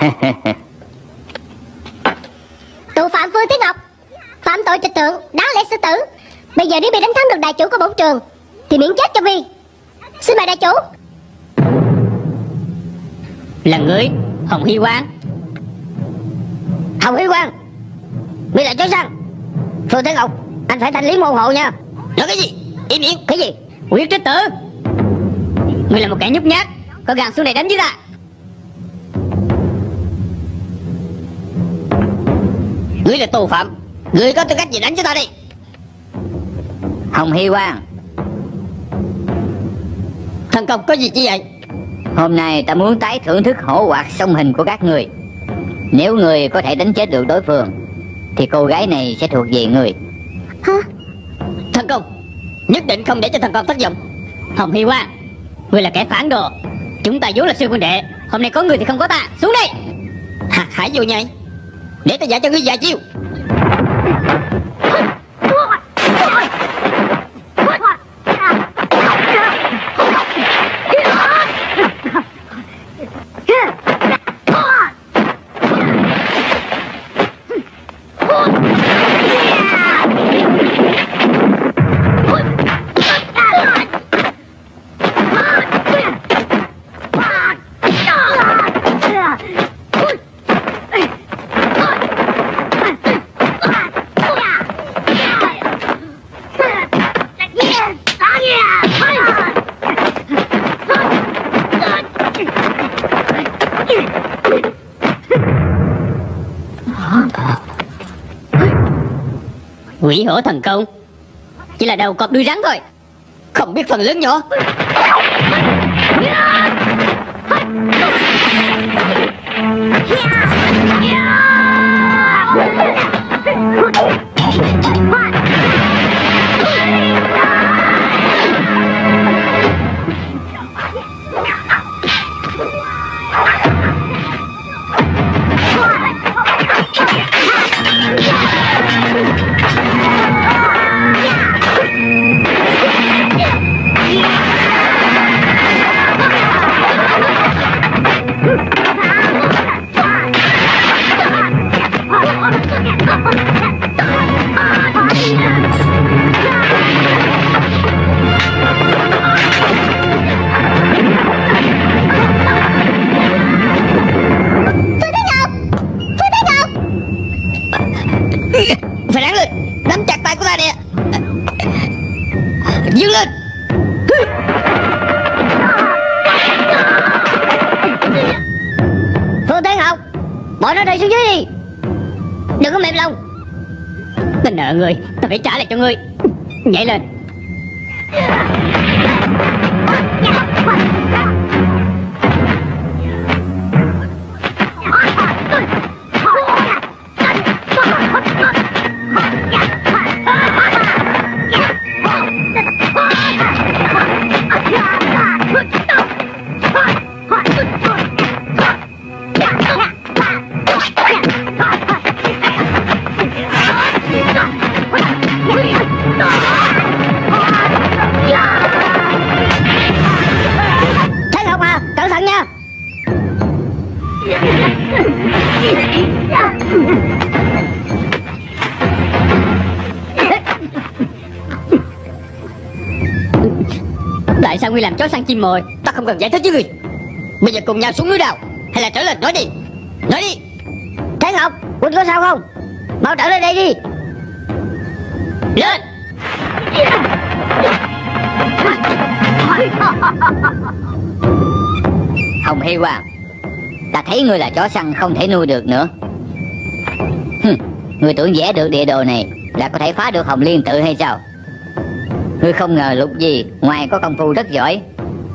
Speaker 3: Tù phạm Phương Thế Ngọc Phạm tội trịch thượng
Speaker 4: đại chủ của bổn trường Thì miễn chết cho Vi. Xin mời đại chủ.
Speaker 3: Là người Hồng Hy Quang
Speaker 2: phải thanh lý môn hộ nha.
Speaker 3: Nói cái gì? Im miệng
Speaker 2: Cái gì?
Speaker 3: Quyết trích tử. Ngươi là một kẻ nhút nhát. Có gan xuống đây đánh với ta Ngươi là tù phạm. Ngươi có tư cách gì đánh với ta đi?
Speaker 1: Hồng Hy Quang.
Speaker 3: Thần công có gì chi vậy?
Speaker 1: Hôm nay ta muốn tái thưởng thức hổ hoạt song hình của các người. Nếu người có thể đánh chết được đối phương Thì cô gái này sẽ thuộc về người
Speaker 3: Nhất định không để cho thần con thất vọng. Hồng Hy Quang Ngươi là kẻ phản đồ. Chúng ta vốn là sư huynh đệ. Hôm nay có người thì không có ta. Xuống đây. Hạt hải vô nhai. Để ta dạy cho ngươi vài chiêu. Quỷ hổ thần công Chỉ là đầu cọp đuôi rắn thôi Không biết phần lớn nhỏ Yeah! Mời Ta không cần giải thích với người, Bây giờ cùng nhau xuống núi đào Hay là trở lên nói đi. Nói đi.
Speaker 2: Thế Ngọc Quỳnh có sao không? Mau trở lên đây đi.
Speaker 3: Lên.
Speaker 1: Hồng Hy Quang Ta thấy ngươi là chó săn không thể nuôi được nữa. Hừm, Ngươi tưởng vẽ được địa đồ này Là có thể phá được Hồng Liên tự hay sao? Ngươi không ngờ lục gì Ngoài có công phu rất giỏi.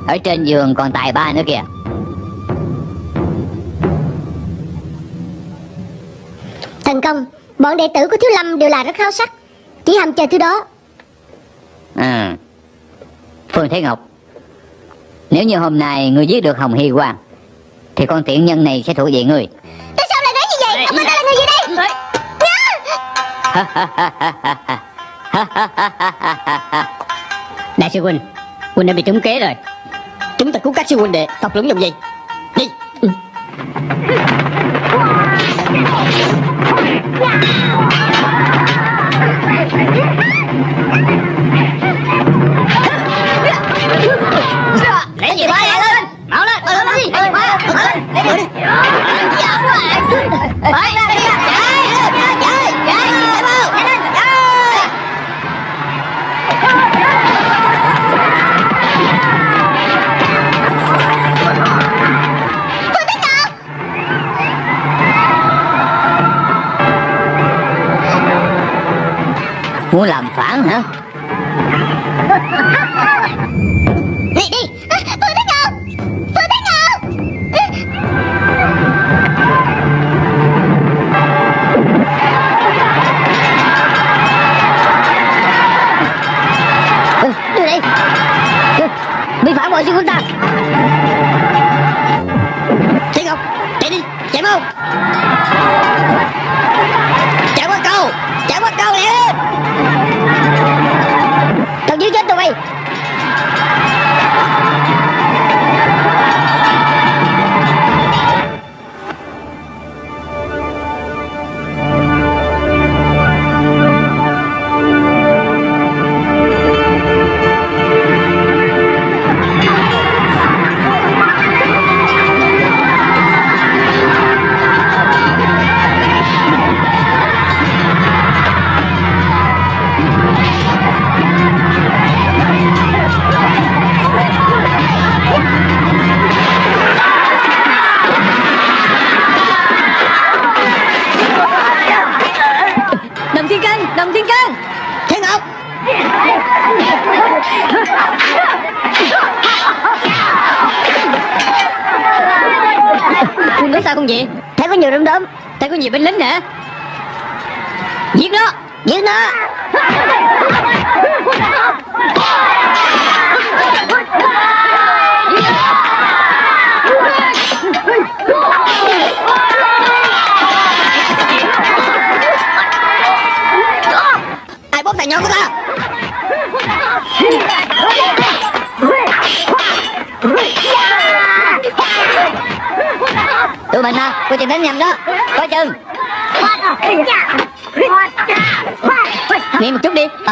Speaker 1: Ở trên giường còn tài ba nữa kìa.
Speaker 4: Thần công Bọn đệ tử của Thiếu Lâm đều là rất khao sắc. Chỉ hầm chờ thứ đó.
Speaker 1: À Phương Thế Ngọc Nếu như hôm nay ngươi giết được Hồng Hy Quang Thì con tiện nhân này sẽ thuộc về ngươi.
Speaker 4: Tại sao lại nói như vậy? Ông ta là người gì đây?
Speaker 3: Đại sư huynh Huynh đã bị trúng kế rồi cuốn cách siêu huynh đệ. Thật lưỡng dụng gì
Speaker 1: Muốn phản hả?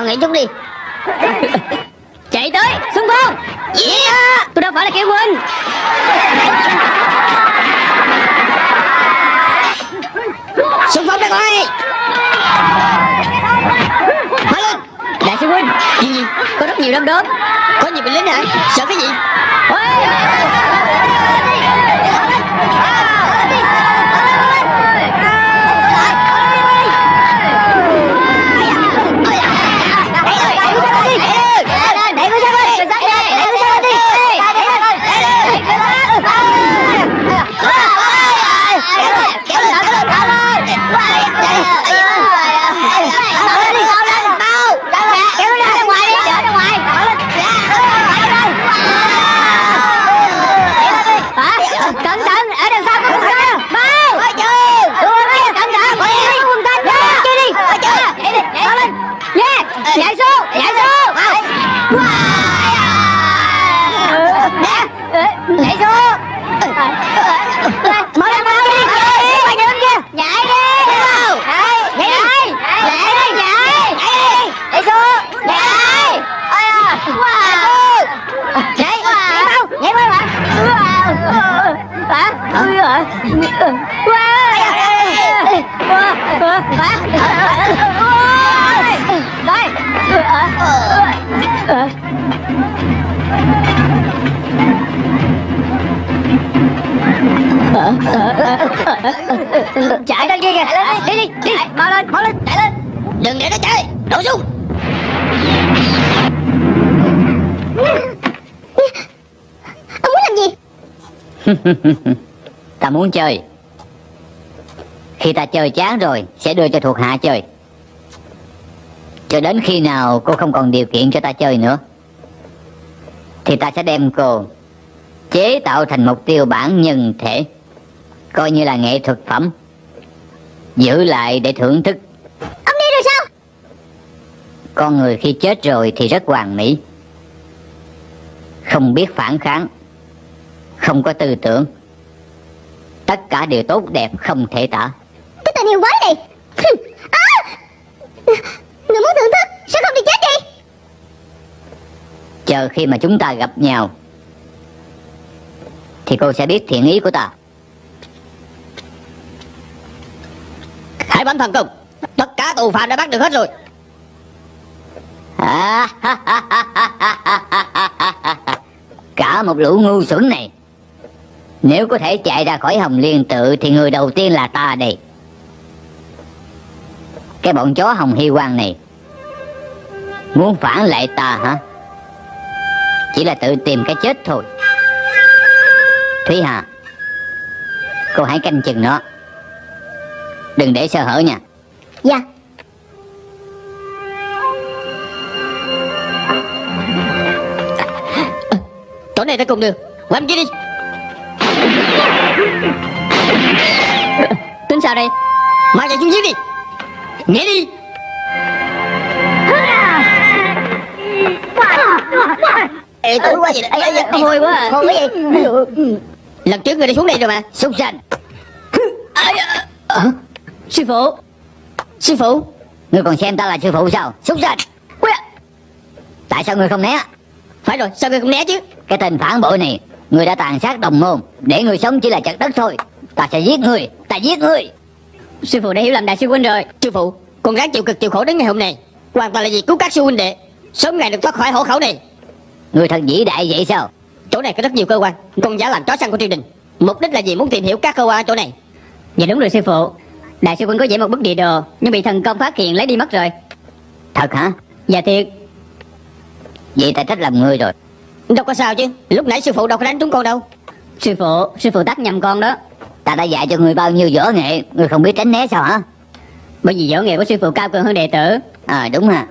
Speaker 2: Tao nghĩ chút đi.
Speaker 3: Chạy tới Xung phong.
Speaker 2: Yeah.
Speaker 3: Tôi đâu phải là kẻ quên.
Speaker 2: Xung phong đây coi hóa lên.
Speaker 3: Đại sư huynh Gì gì Có rất nhiều đom đóm
Speaker 2: có nhiều binh lính hả? Sợ cái gì
Speaker 3: Hả Cẩn thận Ở đằng sau có quân ta Mau Cẩn thận Có quân ta Chơi đi Mau lên Nhảy xuống Nhảy xuống Nhảy xuống Mau lên đi lên đi đường kia Nhảy đi Nhảy Nhảy Nhảy đi nhảy Nhảy xuống Nhảy Wow Nhảy Nhảy mau Nhảy mau hả hả ui hả đây chạy lên kia kìa. Đi. Đi đi mau lên mau lên. Chạy lên.
Speaker 2: Đừng để nó chạy. Nổ súng
Speaker 4: Ông muốn làm gì?
Speaker 1: Ta muốn chơi. Khi ta chơi chán rồi Sẽ đưa cho thuộc hạ chơi. Cho đến khi nào cô không còn điều kiện cho ta chơi nữa Thì ta sẽ đem cô Chế tạo thành mục tiêu bản nhân thể Coi như là nghệ thuật phẩm. Giữ lại để thưởng thức.
Speaker 4: Ông đi rồi sao?
Speaker 1: Con người khi chết rồi thì rất hoàn mỹ. Không biết phản kháng. Không có tư tưởng. Tất cả đều tốt đẹp không thể tả.
Speaker 4: Cái tên yêu quái này. À! Người muốn thưởng thức Sao không đi chết đi?
Speaker 1: Chờ khi mà chúng ta gặp nhau Thì cô sẽ biết thiện ý của ta
Speaker 2: hãy bắn thần công tất cả tù phạm đã bắt được hết rồi
Speaker 1: À, Cả một lũ ngu xuẩn này Nếu có thể chạy ra khỏi Hồng Liên tự Thì người đầu tiên là ta đây Cái bọn chó Hồng Hy quan này Muốn phản lại ta hả Chỉ là tự tìm cái chết thôi Thúy Hà Cô hãy canh chừng nó Đừng để sơ hở nha.
Speaker 4: Dạ.
Speaker 3: Chỗ này ta cùng Qua bên kia đi. Tính sao đây? Mau chạy xuống dưới đi. Nhảy đi.
Speaker 2: Ê tử quá đây Ê, ê,
Speaker 3: Hôi quá à.
Speaker 2: Hôi cái gì
Speaker 3: Lần trước người đã xuống đây rồi mà.
Speaker 1: Súc sanh.
Speaker 3: Ai à, ờ, Sư phụ. Sư phụ.
Speaker 1: Ngươi còn xem ta là sư phụ sao? Súc sanh Tại sao ngươi không né?
Speaker 3: Phải rồi, sao người không né chứ?
Speaker 1: Cái tên phản bội này Ngươi đã tàn sát đồng môn. Để ngươi sống chỉ là chặt đất thôi. Ta sẽ giết ngươi. Ta giết ngươi.
Speaker 3: Sư phụ đã hiểu lầm đại sư huynh rồi. Sư phụ, Con ráng chịu cực chịu khổ đến ngày hôm nay. Hoàn toàn là vì cứu các sư huynh đệ. Sớm ngày được thoát khỏi hổ khẩu này.
Speaker 1: Ngươi thật vĩ đại vậy sao?
Speaker 3: Chỗ này có rất nhiều cơ quan. Con giả làm chó săn của triều đình. Mục đích là gì? Muốn tìm hiểu các cơ quan ở chỗ này. Dạ đúng rồi, sư phụ. Đại sư huynh có vẽ một bức địa đồ Nhưng bị thần công phát hiện lấy đi mất rồi.
Speaker 1: Thật hả?
Speaker 3: Dạ thiệt.
Speaker 1: Vậy ta trách lầm ngươi rồi.
Speaker 3: Đâu có sao chứ Lúc nãy sư phụ đâu có đánh trúng con đâu. Sư phụ Sư phụ tắt nhầm con đó.
Speaker 1: Ta đã dạy cho ngươi bao nhiêu võ nghệ Ngươi không biết tránh né sao hả?
Speaker 3: Bởi vì võ nghệ của sư phụ cao cường hơn đệ tử.
Speaker 1: À đúng à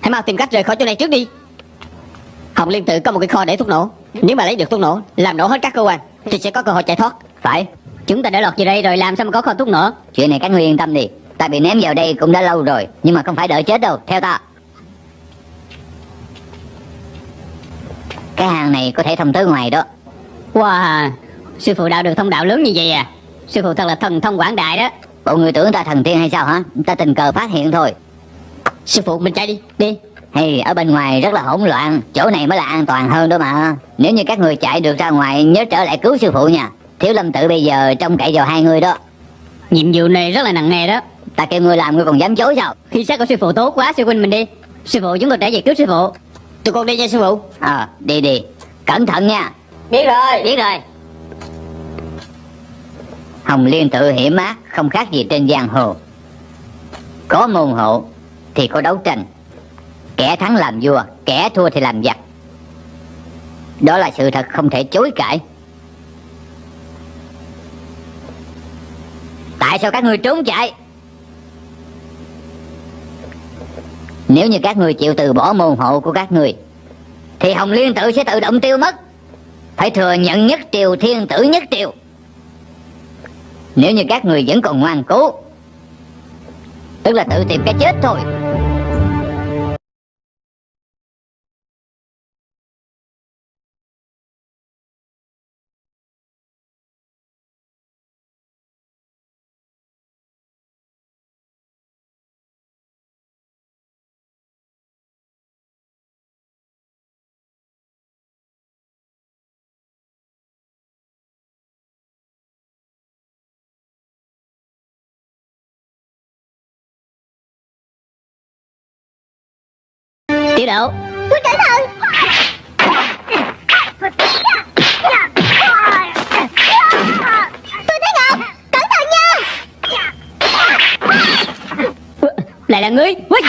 Speaker 3: Hãy mau tìm cách rời khỏi chỗ này trước đi. Hồng Liên tự có một cái kho để thuốc nổ. Nếu mà lấy được thuốc nổ Làm nổ hết các cơ quan Thì sẽ có cơ hội chạy thoát.
Speaker 1: Phải
Speaker 3: Chúng ta đã lọt vào đây rồi làm sao mà có kho thuốc nổ
Speaker 1: Chuyện này các ngươi yên tâm đi. Ta bị ném vào đây cũng đã lâu rồi Nhưng mà không phải đợi chết đâu. Theo ta. Cái hàng này có thể thông tới ngoài đó.
Speaker 3: Wow Sư phụ đạo được thông đạo lớn như vậy à? Sư phụ thật là thần thông quảng đại đó.
Speaker 1: Bộ người tưởng ta thần tiên hay sao hả? Ta tình cờ phát hiện thôi.
Speaker 3: Sư phụ mình chạy đi Đi.
Speaker 1: Hay ở bên ngoài rất là hỗn loạn. Chỗ này mới là an toàn hơn đó mà. Nếu như các người chạy được ra ngoài Nhớ trở lại cứu sư phụ nha Thiếu lâm tự bây giờ trông cậy vào hai người đó.
Speaker 3: Nhiệm vụ này rất là nặng nề đó.
Speaker 1: Ta kêu ngươi làm ngươi còn dám chối sao?
Speaker 3: Khi xác của sư phụ tốt quá sư huynh mình đi. Sư phụ chúng tôi trở về cứu sư phụ. Tụi con đi nha sư phụ.
Speaker 1: Ờ đi đi. Cẩn thận nha.
Speaker 3: Biết rồi. Biết rồi.
Speaker 1: Hồng Liên tự hiểm ác Không khác gì trên giang hồ. Có môn hộ Thì có đấu tranh. Kẻ thắng làm vua Kẻ thua thì làm giặc. Đó là sự thật không thể chối cãi Tại sao các người trốn chạy? Nếu như các người chịu từ bỏ môn hộ của các người, Thì Hồng Liên tự sẽ tự động tiêu mất. Phải thừa nhận nhất triều, thiên tử nhất triều. Nếu như các người vẫn còn ngoan cố, Tức là tự tìm cái chết thôi.
Speaker 3: Tiểu độ.
Speaker 4: Tôi cẩn thận Tôi thấy Ngọc Cẩn thận nha.
Speaker 3: Lại là ngươi Ui!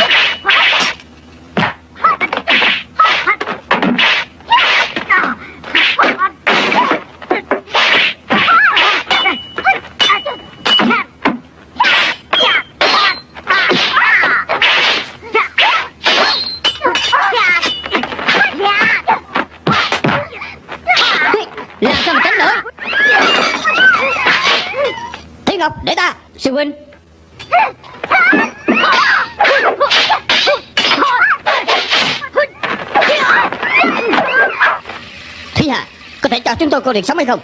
Speaker 3: Tôi con đường sống hay không?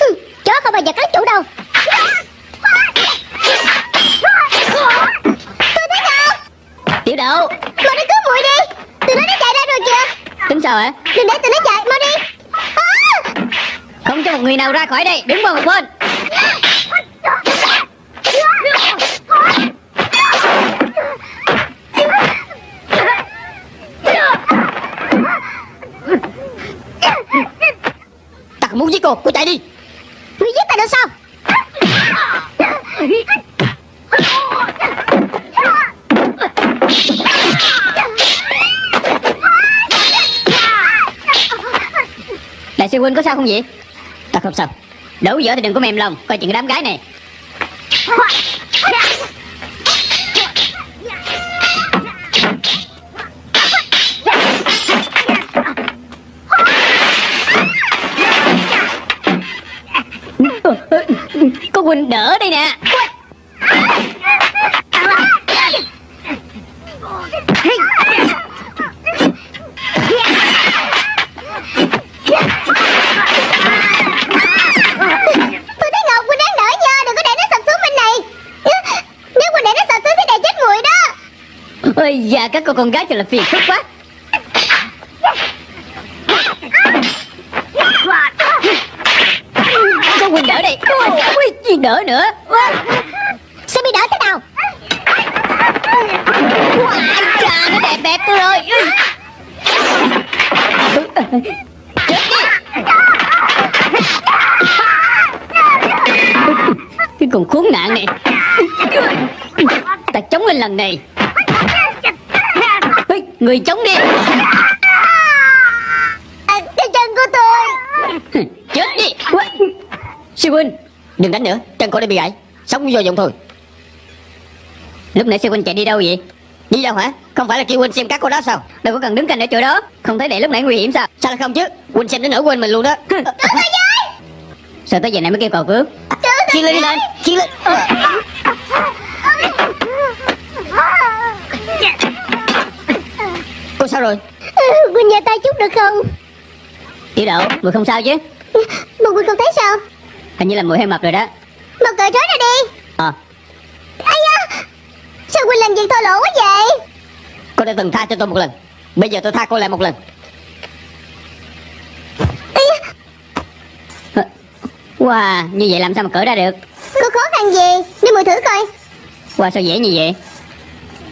Speaker 4: Hừ, Chó không bao giờ cắn chủ đâu. Tôi thấy Ngọc
Speaker 3: Tiểu độ
Speaker 4: Mau đi cứu muội đi. Tụi nó đã chạy ra rồi kìa.
Speaker 3: Tính sao hả
Speaker 4: Đừng để tụi nó chạy Mau đi. À!
Speaker 3: Không cho một người nào ra khỏi đây. Đứng một bên đồ cô chạy đi.
Speaker 4: Người giết ta nữa sao?
Speaker 3: Đại sư huynh có sao không vậy? Ta không sao. Đủ dở thì đừng có mềm lòng Coi chuyện đám gái này.
Speaker 4: Này. Chết người đó.
Speaker 3: Ôi dạ các cô con gái thật là phiền phức quá Có huynh đỡ đây Ui, gì đỡ nữa.
Speaker 4: Sẽ bị đỡ thế nào?
Speaker 3: Ai chà nó đẹp đẹp tôi rồi. Chết đi Cái con khốn nạn này. Ta chống lên lần này. Người chống đi.
Speaker 4: À, Cái chân của tôi.
Speaker 3: Chết đi. Sư huynh Đừng đánh nữa Chân cô đã bị gãy. Sống vô dụng thôi. Lúc nãy sư huynh chạy đi đâu vậy? Đi đâu hả? Không phải là kêu huynh xem các cô đó sao? Đâu có cần đứng cạnh ở chỗ đó. Không thấy để lúc nãy nguy hiểm sao? Sao lại không chứ? Huynh xem đến nỗi quên mình luôn đó. Sao tới giờ này mới kêu cầu cứu? Chiên lên đi lên Chiên lên Cô sao rồi?
Speaker 4: Ừ, Quỳnh nhờ tay chút được không?
Speaker 3: Tiểu đậu Mùi không sao chứ?
Speaker 4: Mà Quỳnh không thấy sao?
Speaker 3: Hình như là mùi hơi mập rồi đó
Speaker 4: Mà cởi trói ra đi.
Speaker 3: Ờ.
Speaker 4: Ây da Sao Quỳnh làm việc thô lỗ quá vậy?
Speaker 3: Cô đã từng tha cho tôi một lần Bây giờ tôi tha cô lại một lần. Wow Như vậy làm sao mà cởi ra được?
Speaker 4: Có khó khăn gì? Để mùi thử coi.
Speaker 3: Wow sao dễ như vậy?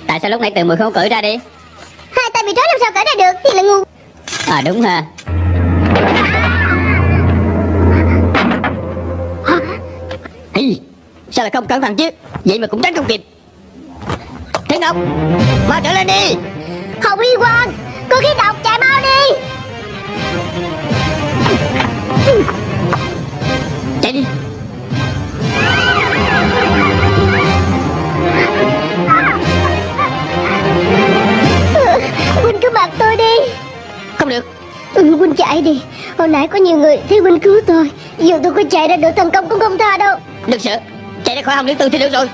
Speaker 3: Tại sao lúc nãy từ mùi không cởi ra đi?
Speaker 4: Hai tay bị trói làm sao cởi ra được? Thì là ngu.
Speaker 3: À đúng ha. Ý, Sao lại không cẩn thận chứ? Vậy mà cũng tránh không kịp. Thiên Ngọc Mau trở lên đi.
Speaker 4: Hồng Huy Quang Cô khí độc chạy mau đi.
Speaker 3: Chạy đi.
Speaker 4: Quỳnh cứ mặc tôi đi.
Speaker 3: Không được.
Speaker 4: Ừ Quỳnh chạy đi. Hồi nãy có nhiều người thấy Quỳnh cứu tôi. Dù tôi có chạy ra được thành công cũng không tha đâu.
Speaker 3: Đừng sợ Chạy ra khỏi hồng liên tư thì được rồi.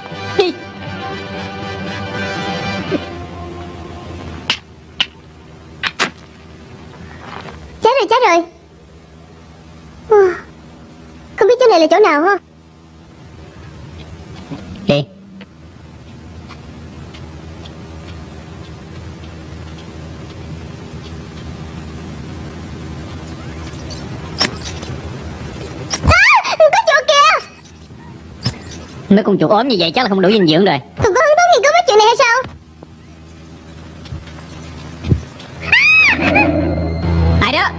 Speaker 4: Chết rồi chết rồi. Ờ, không biết chỗ này là chỗ nào ha?
Speaker 3: Mấy con chuột ốm như vậy chắc là không đủ dinh dưỡng rồi.
Speaker 4: Còn có hứng thú nghiên cứu mấy chuyện này hay sao?
Speaker 3: Ai đó?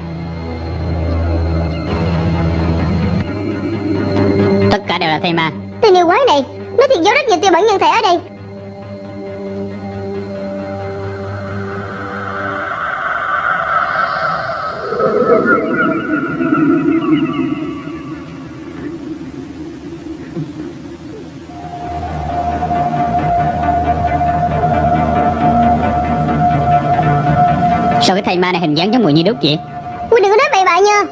Speaker 3: Tất cả đều là thầy ma.
Speaker 4: Tên yêu quái này Nó thiệt giấu rất nhiều tiêu bản nhân thể ở đây
Speaker 3: Sao cái thầy ma này hình dáng giống mùi như đúc vậy?
Speaker 4: Quỳnh đừng có nói bậy bạ nha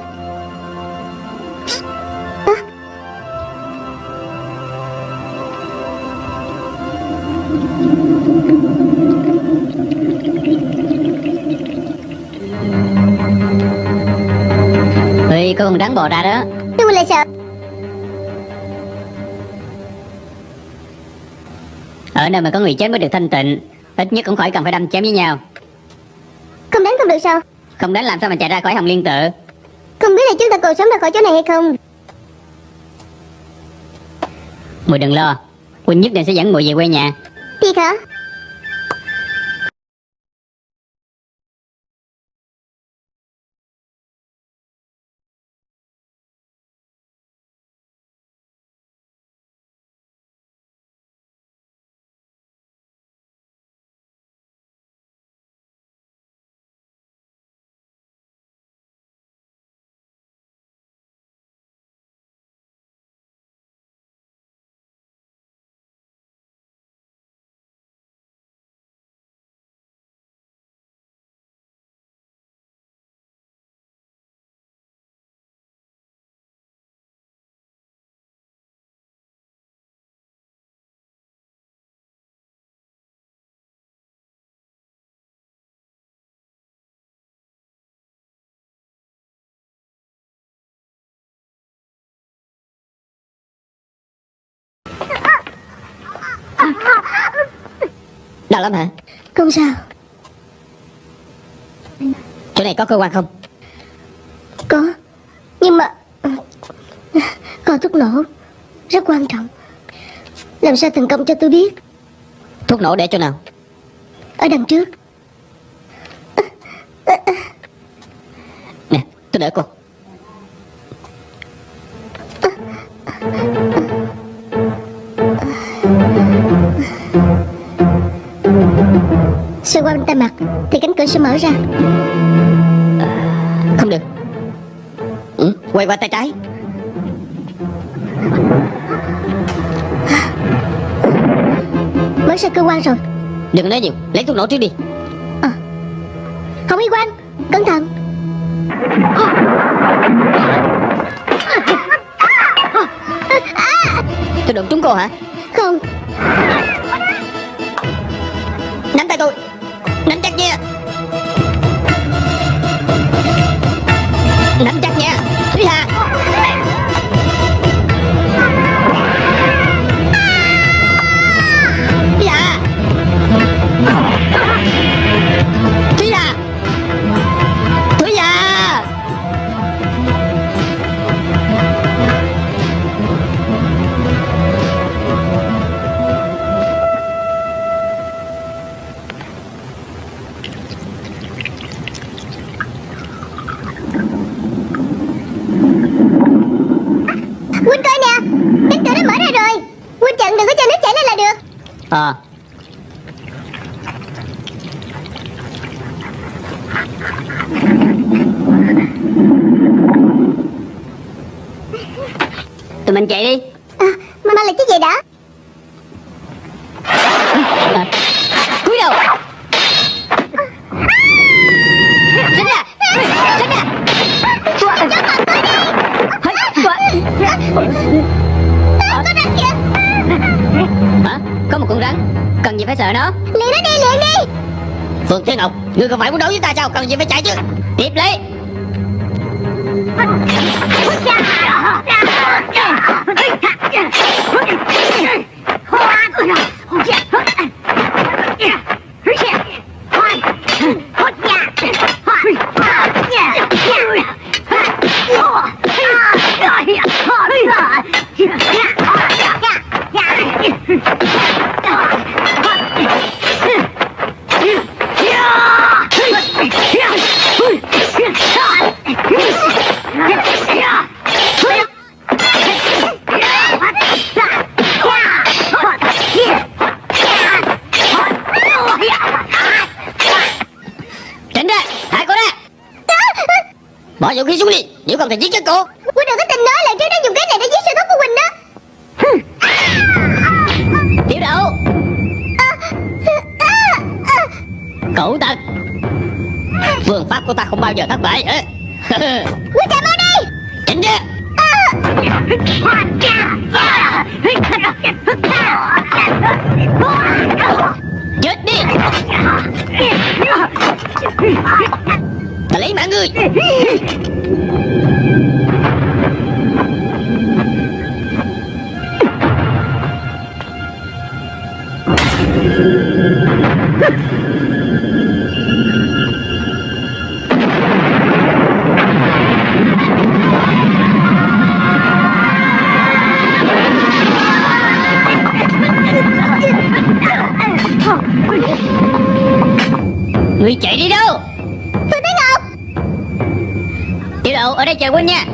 Speaker 3: Ê, có con rắn bò ra đó.
Speaker 4: Tôi lại sợ.
Speaker 3: Ở nơi mà có người chết mới được thanh tịnh Ít nhất cũng khỏi cần phải đâm chém với nhau
Speaker 4: Không đánh không được sao?
Speaker 3: Không đánh làm sao mà chạy ra khỏi hồng liên tự?
Speaker 4: Không biết là chúng ta còn sống ra khỏi chỗ này hay không?
Speaker 3: Mùi đừng lo Quỳnh nhất định sẽ dẫn mùi về quê nhà.
Speaker 4: Thiệt hả
Speaker 3: Đau lắm hả?
Speaker 4: Không sao.
Speaker 3: Chỗ này có cơ quan không?
Speaker 4: Có. Nhưng mà Có thuốc nổ. Rất quan trọng. Làm sao thành công cho tôi biết?
Speaker 3: Thuốc nổ để chỗ nào?
Speaker 4: Ở đằng trước.
Speaker 3: Nè tôi đỡ cô
Speaker 4: Tay mặt Thì cánh cửa sẽ mở ra.
Speaker 3: Không được. Ừ, Quay qua tay trái.
Speaker 4: Mở ra cơ quan rồi.
Speaker 3: Đừng nói nhiều Lấy thuốc nổ trước đi.
Speaker 4: Không y quan Cẩn thận.
Speaker 3: Tôi đụng trúng cô hả mình chạy đi.
Speaker 4: À, Mama là chiếc gì đã
Speaker 3: à, Cúi đầu. Tránh ra. Tránh ra.
Speaker 4: Có rắn kìa.
Speaker 3: Hả? Có một con rắn. Cần gì phải sợ nó?
Speaker 4: Liền nó đi liền đi.
Speaker 3: Phương Thế Ngọc Ngươi không phải muốn đấu với ta sao? Cần gì phải chạy chứ Khí xuống đi. Nếu không thì giết chết cô.
Speaker 4: Huynh đừng có tin nói là trước đó dùng cái này để giết sư thúc của Huynh đó.
Speaker 3: Tiểu đậu. Cậu tật Phương pháp của ta không bao giờ thất bại.
Speaker 4: Huynh chạy mau đi.
Speaker 3: Tránh ra. Chết đi người. Người chạy đi đâu? Đây chờ Quynh nha.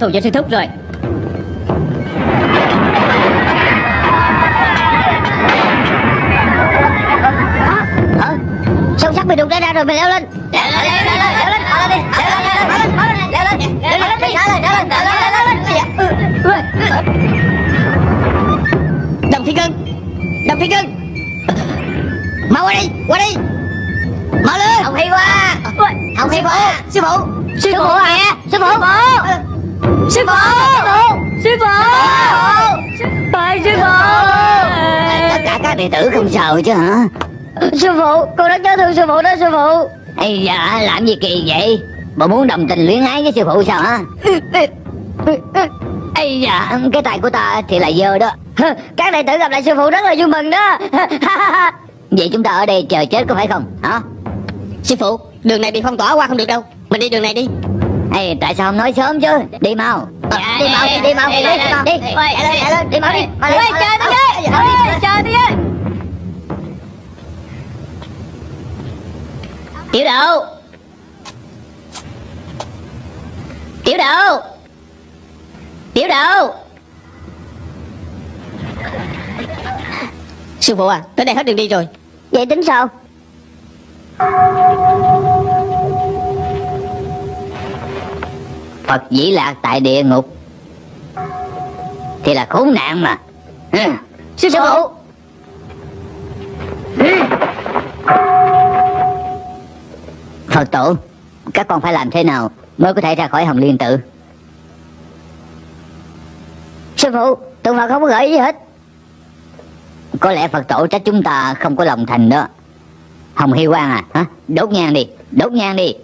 Speaker 3: Thù cho sư thúc rồi
Speaker 1: hả sâu sắc bị đụng ra ra rồi mày leo lên leo lên leo lên leo lên leo lên leo lên đi leo lên leo lên leo lên leo lên leo lên leo lên leo lên
Speaker 3: đồng thiên cân đồng thiên cân
Speaker 1: mau qua đi qua đi mau lên không hay quá không hay quá sư phụ
Speaker 3: sư phụ à
Speaker 1: sư phụ
Speaker 3: sư phụ! Sư phụ! Phải sư phụ!
Speaker 1: Tất cả các đệ tử không sợ chứ hả?
Speaker 3: Sư phụ con rất nhớ thương sư phụ đó sư phụ.
Speaker 1: Ây dạ làm gì kỳ vậy? Bộ muốn đồng tình luyến ái với sư phụ sao hả? Ây dạ cái tay của ta thì là dơ đó.
Speaker 3: Các đệ tử gặp lại sư phụ rất là vui mừng đó.
Speaker 1: Vậy chúng ta ở đây chờ chết có phải không? Hả?
Speaker 3: Sư phụ đường này bị phong tỏa qua không được đâu. Mình đi đường này đi
Speaker 1: Ê, tại sao không nói sớm chứ? Đi mau.
Speaker 3: Dạ,
Speaker 1: đi mau đi mau đi
Speaker 3: dạ,
Speaker 1: đi đi Chạy lên chạy lên đi mau đi mau
Speaker 3: Ôi,
Speaker 1: lên,
Speaker 3: chờ
Speaker 1: mau
Speaker 3: tôi
Speaker 1: lên.
Speaker 3: với Ôi, chờ tôi với tiểu đậu tiểu đậu tiểu đậu sư phụ à tới đây hết đường đi rồi.
Speaker 1: Vậy tính sao Phật dĩ lạc tại địa ngục. Thì là khốn nạn mà. Ừ.
Speaker 3: sư phụ.
Speaker 1: Phật tổ Các con phải làm thế nào Mới có thể ra khỏi hồng liên tự? Sư phụ Tượng Phật không có gợi gì hết. Có lẽ Phật tổ trách chúng ta không có lòng thành đó. Hồng Hy Quang à hả? Đốt nhang đi Đốt nhang đi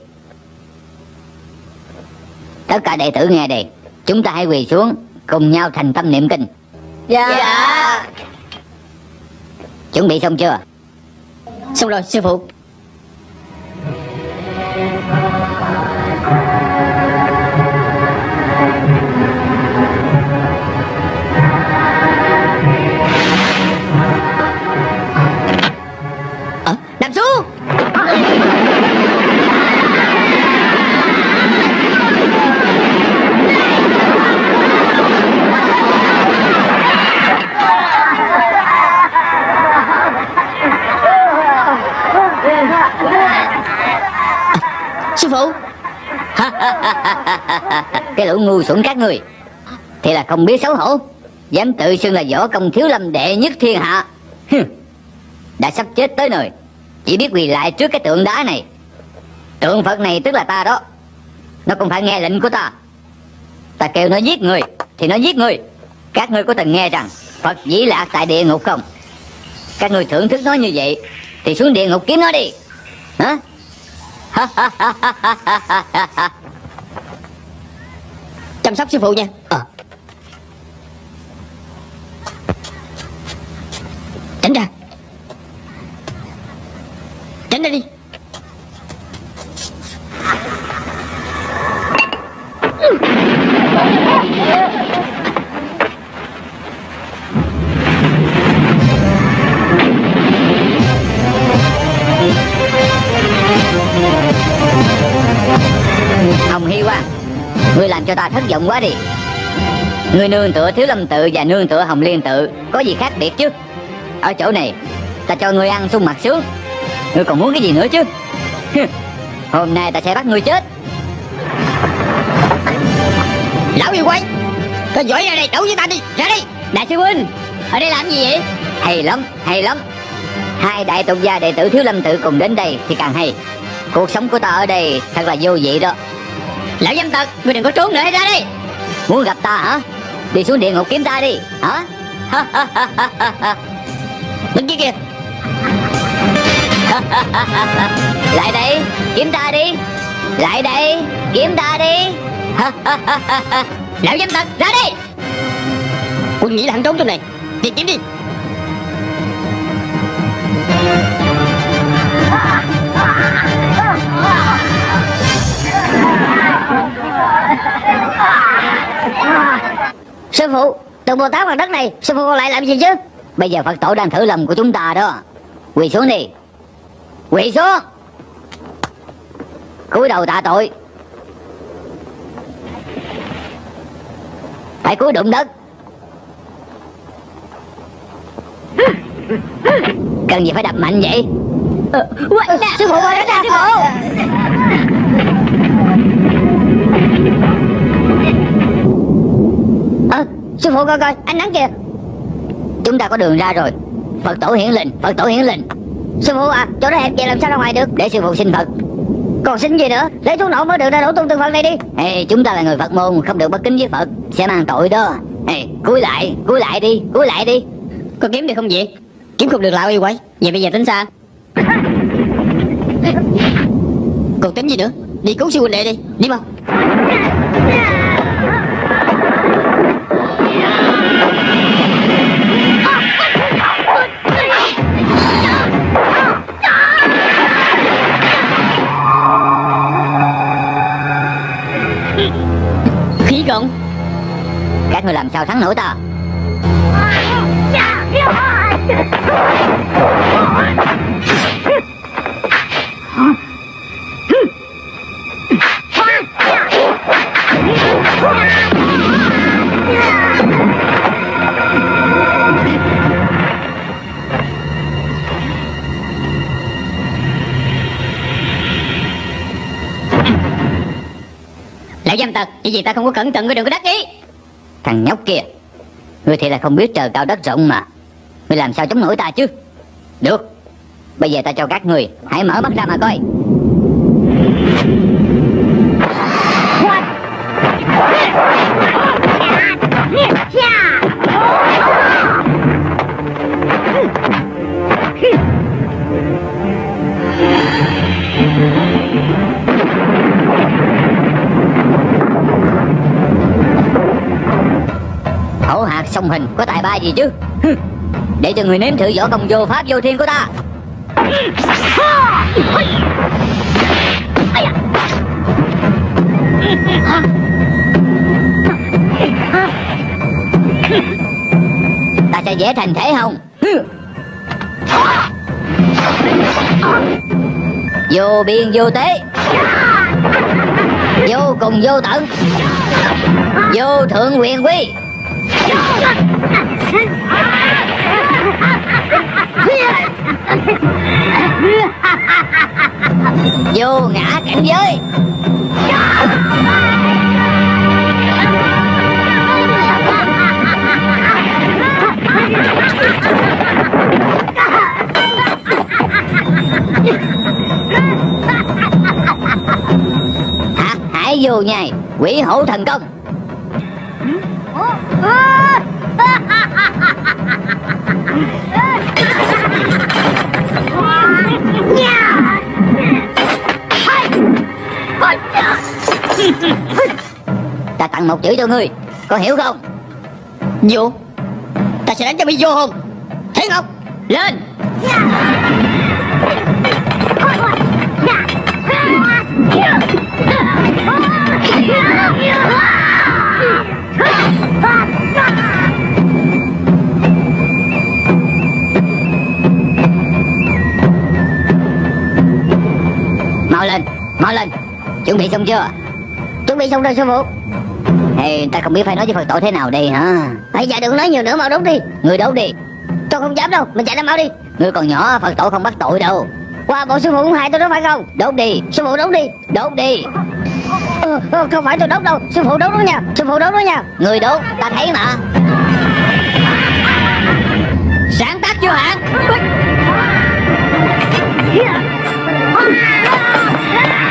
Speaker 1: Tất cả đệ tử nghe đây Chúng ta hãy quỳ xuống Cùng nhau thành tâm niệm kinh.
Speaker 3: Dạ.
Speaker 1: Chuẩn bị xong chưa?
Speaker 3: Xong rồi sư phụ sư phụ.
Speaker 1: Cái lũ ngu xuẩn các người. Thì là không biết xấu hổ. Dám tự xưng là võ công thiếu lâm đệ nhất thiên hạ. Đã sắp chết tới nơi. Chỉ biết quỳ lại trước cái tượng đá này. Tượng Phật này tức là ta đó. Nó cũng phải nghe lệnh của ta. Ta kêu nó giết người, Thì nó giết người. Các ngươi có từng nghe rằng Phật dĩ lạc tại địa ngục không? Các ngươi thưởng thức nó như vậy, Thì xuống địa ngục kiếm nó đi. Hả?
Speaker 3: chăm sóc sư phụ nha.
Speaker 1: Ờ.
Speaker 3: tránh ra. Tránh ra đi.
Speaker 1: Hồng Ngươi làm cho ta thất vọng quá đi. Ngươi nương tựa Thiếu Lâm Tự và nương tựa Hồng Liên Tự Có gì khác biệt chứ? Ở chỗ này Ta cho ngươi ăn sung mặt sướng. Ngươi còn muốn cái gì nữa chứ? Hôm nay ta sẽ bắt ngươi chết.
Speaker 3: Lão yêu quái có giỏi ra đây đấu với ta đi ra đi, đại sư huynh ở đây làm gì vậy?
Speaker 1: Hay lắm, hay lắm. Hai đại tục gia đệ tử Thiếu Lâm Tự cùng đến đây thì càng hay. Cuộc sống của ta ở đây thật là vô vị đó
Speaker 3: lão dâm tật ngươi đừng có trốn nữa hay ra đi.
Speaker 1: Muốn gặp ta hả? Đi xuống địa ngục kiếm ta đi, Hả?
Speaker 3: Đứng kia. Kìa
Speaker 1: Lại đây kiếm ta đi. Lại đây kiếm ta đi.
Speaker 3: Lão dâm tật ra đi. Quân nghĩ là hắn trốn trong này. Tìm kiếm đi.
Speaker 2: Sư phụ Từ Bồ Tát bằng đất này Sư phụ còn lại làm gì chứ?
Speaker 1: Bây giờ Phật tổ đang thử lòng của chúng ta đó. Quỳ xuống đi. Quỳ xuống. Cúi đầu tạ tội. Phải cúi đụng đất. Cần gì phải đập mạnh vậy?
Speaker 2: Sư phụ ơi sư phụ sư phụ coi coi Anh nắng kìa.
Speaker 1: Chúng ta có đường ra rồi. Phật tổ hiển linh Phật tổ hiển linh.
Speaker 2: Sư phụ à Chỗ đó hẹp vậy làm sao ra ngoài được?
Speaker 1: Để sư phụ xin Phật.
Speaker 2: Còn xin gì nữa? Lấy thuốc nổ mới được ra đổ tung từng phần này đi.
Speaker 1: Ê, chúng ta là người Phật môn không được bất kính với Phật. Sẽ mang tội đó. Ê, cúi lại cúi lại đi cúi lại đi.
Speaker 3: Có kiếm được không vậy? Kiếm không được lão yêu quái. Vậy bây giờ tính sao? Còn tính gì nữa? Đi cứu sư huynh đệ đi Đi mau.
Speaker 1: Các người làm sao thắng nổi ta.
Speaker 3: Lão dâm tật Chỉ vì ta không có cẩn thận với đường có đắc ý
Speaker 1: thằng nhóc kia. Ngươi thì là không biết trời cao đất rộng mà. Ngươi làm sao chống nổi ta chứ? Được, bây giờ ta cho các người hãy mở mắt ra mà coi. Hổ hạt song hình có tài ba gì chứ? Để cho người nếm thử võ công vô pháp vô thiên của ta. Ta sẽ vẽ thành thể không vô biên vô tế. Vô cùng vô tận. Vô thượng quyền quy vô ngã cảnh giới. Hạt hải vô nhai quỷ hổ thần công ta tặng một chữ cho ngươi có hiểu không
Speaker 3: Vô Ta sẽ đánh cho bị vô hồn thấy không? Lên
Speaker 1: Yeah! Mau lên. Chuẩn bị xong chưa?
Speaker 2: Chuẩn bị xong rồi sư phụ.
Speaker 1: Hey, ta không biết phải nói với Phật tổ thế nào đây hả?
Speaker 2: Bây giờ dạ đừng nói nhiều nữa mau đốt đi.
Speaker 1: Người đốt đi.
Speaker 2: Tôi không dám đâu. Mình chạy ra mau đi.
Speaker 1: Người còn nhỏ Phật tổ không bắt tội đâu.
Speaker 2: Qua bộ sư phụ cũng hại tôi đó phải không?
Speaker 1: Đốt đi.
Speaker 2: Sư phụ đốt đi.
Speaker 1: Đốt đi.
Speaker 2: Ừ, Không phải tôi đốt đâu. Sư phụ đốt đó nha. Sư phụ đốt đó nha.
Speaker 1: Người đốt ta thấy mà.
Speaker 3: Sáng tác chưa hả? Yeah.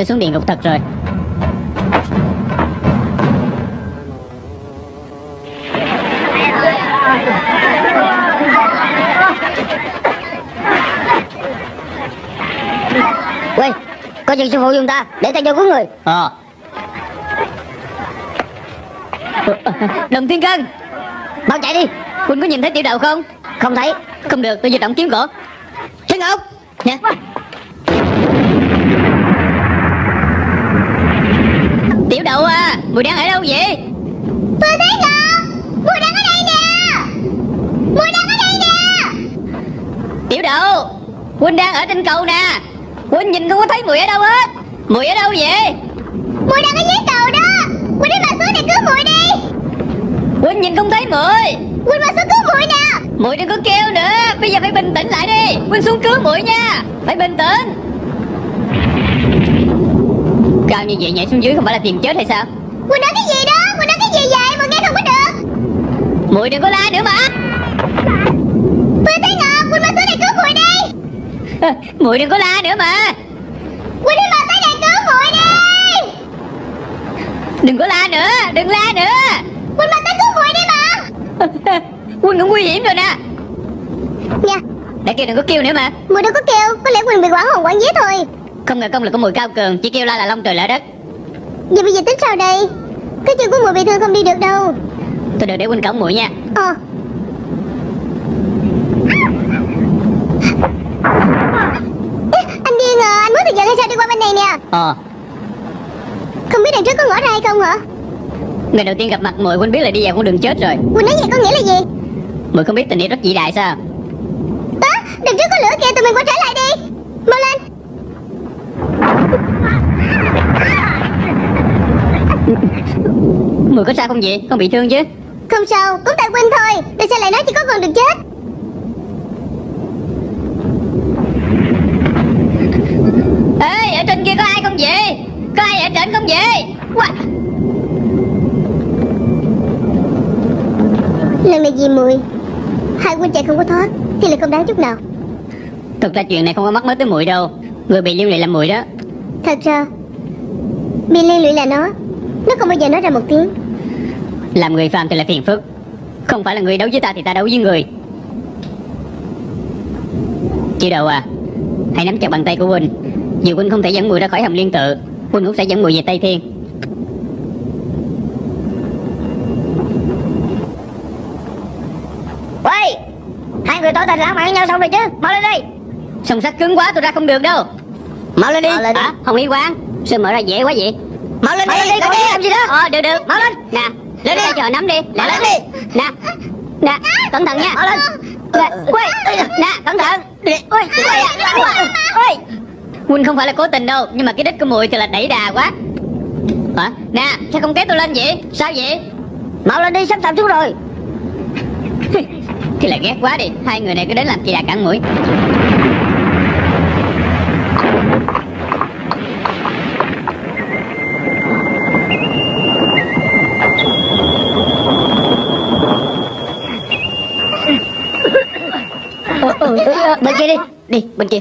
Speaker 3: Nó xuống địa ngục thật rồi.
Speaker 2: Quay Có chuyện sư phụ dùng ta Để ta cho cứu người.
Speaker 3: Ờ. Đồng thiên cân.
Speaker 2: Mau chạy đi.
Speaker 3: Huynh có nhìn thấy tiểu đậu không?
Speaker 2: Không thấy.
Speaker 3: Không được tôi vừa động kiếm cổ Thiên Ngọc Nha Tiểu đậu à. Mùi đang ở đâu vậy?
Speaker 4: Tôi thấy Ngọc Mùi đang ở đây nè. Mùi đang ở đây nè.
Speaker 3: Tiểu đậu Huynh đang ở trên cầu nè. Huynh nhìn không có thấy mùi ở đâu hết? Mùi ở đâu vậy?
Speaker 4: Mùi đang ở dưới cầu đó. Quỳnh đi mà xuống để cứu mùi đi.
Speaker 3: Huynh nhìn không thấy mùi.
Speaker 4: Quỳnh mà xuống cứu mùi nè.
Speaker 3: Mùi đừng có kêu nữa. Bây giờ phải bình tĩnh lại đi. Huynh xuống cứu mùi nha. Phải bình tĩnh Cao như vậy nhảy xuống dưới không phải là tiền chết hay sao?
Speaker 4: Quỳnh nói cái gì đó? Quỳnh nói cái gì vậy? Mà nghe không có được.
Speaker 3: Mùi đừng có la nữa mà.
Speaker 4: Tôi thấy Ngọc Quỳnh mà xuống để cứu mùi đi.
Speaker 3: Mùi đừng có la nữa mà.
Speaker 4: Quỳnh đi mà tới đây cứu mùi đi.
Speaker 3: Đừng có la nữa Đừng la nữa.
Speaker 4: Quỳnh mà tới cứu mùi đi mà.
Speaker 3: Huynh cũng nguy hiểm rồi nè.
Speaker 4: Nha
Speaker 3: Đã kêu đừng có kêu nữa mà.
Speaker 4: Mùi đâu có kêu Có lẽ Quỳnh bị quản hồn quản vía thôi
Speaker 3: Không ngờ công lực của mùi cao cường Chỉ kêu la là long trời lỡ đất.
Speaker 4: Vậy bây giờ tính sao đây? Cái chân của mùi bị thương không đi được đâu.
Speaker 3: Tôi được để huynh cổng mùi nha.
Speaker 4: Ờ. Anh điên à Anh muốn thực hiện hay sao đi qua bên này nè.
Speaker 3: Ờ.
Speaker 4: Không biết đằng trước có ngõ ra hay không hả?
Speaker 3: Ngày đầu tiên gặp mặt mùi huynh biết là đi vào con đường chết rồi.
Speaker 4: Quỳnh nói vậy có nghĩa là gì?
Speaker 3: Mùi không biết tình yêu rất vĩ đại sao?
Speaker 4: Á Đằng trước có lửa kìa tụi mình quay trở lại đi. Mau lên
Speaker 3: Mùi có sao không vậy? Không bị thương chứ.
Speaker 4: Không sao Cũng tại Quỳnh thôi. Để sao lại nói chỉ có con đường chết?
Speaker 3: Ê ở trên kia có ai không vậy? Có ai ở trên không vậy? What?
Speaker 4: Lần này vì mùi Hai Quỳnh chạy không có thoát Thì là không đáng chút nào.
Speaker 3: Thực ra chuyện này không có mắc mới tới mùi đâu. Người bị liên lụy là mùi đó
Speaker 4: Thật ra Bị liên lụy là nó. Nó không bao giờ nói ra một tiếng.
Speaker 3: Làm người phàm thì là phiền phức. Không phải là người đấu với ta thì ta đấu với người. Chị đầu à Hãy nắm chặt bàn tay của Huynh Dù Huynh không thể dẫn mùi ra khỏi hầm liên tự Huynh cũng sẽ dẫn mùi về Tây Thiên.
Speaker 2: Quay Hai người tỏ tình lãng mạn với nhau xong rồi chứ Mau lên đi.
Speaker 3: Song sắt cứng quá tôi ra không được đâu
Speaker 2: Mau lên đi.
Speaker 3: Hả? Hồng Y Quang Sao mở ra dễ quá vậy?
Speaker 2: Mau lên
Speaker 3: Mau
Speaker 2: đi.
Speaker 3: lên đi
Speaker 2: đi
Speaker 3: đi.
Speaker 2: làm gì đó.
Speaker 3: Ờ được được.
Speaker 2: Mau lên.
Speaker 3: Nè
Speaker 2: Lên đi.
Speaker 3: Chờ nắm đi.
Speaker 2: Mau lên đi.
Speaker 3: Nè Nè Cẩn thận nha.
Speaker 2: Mau lên.
Speaker 3: Nè Quay. Nè cẩn thận. Ôi Quay Ôi Huynh không phải là cố tình đâu Nhưng mà cái đích của mùi thì là đẩy đà quá. Hả? Nè Sao không kéo tôi lên vậy? Sao vậy?
Speaker 2: Mau lên đi sắp sập xuống rồi.
Speaker 3: Thì là ghét quá đi. Hai người này cứ đến làm chị đà cản mũi
Speaker 2: Bên kia đi
Speaker 3: Đi bên kia.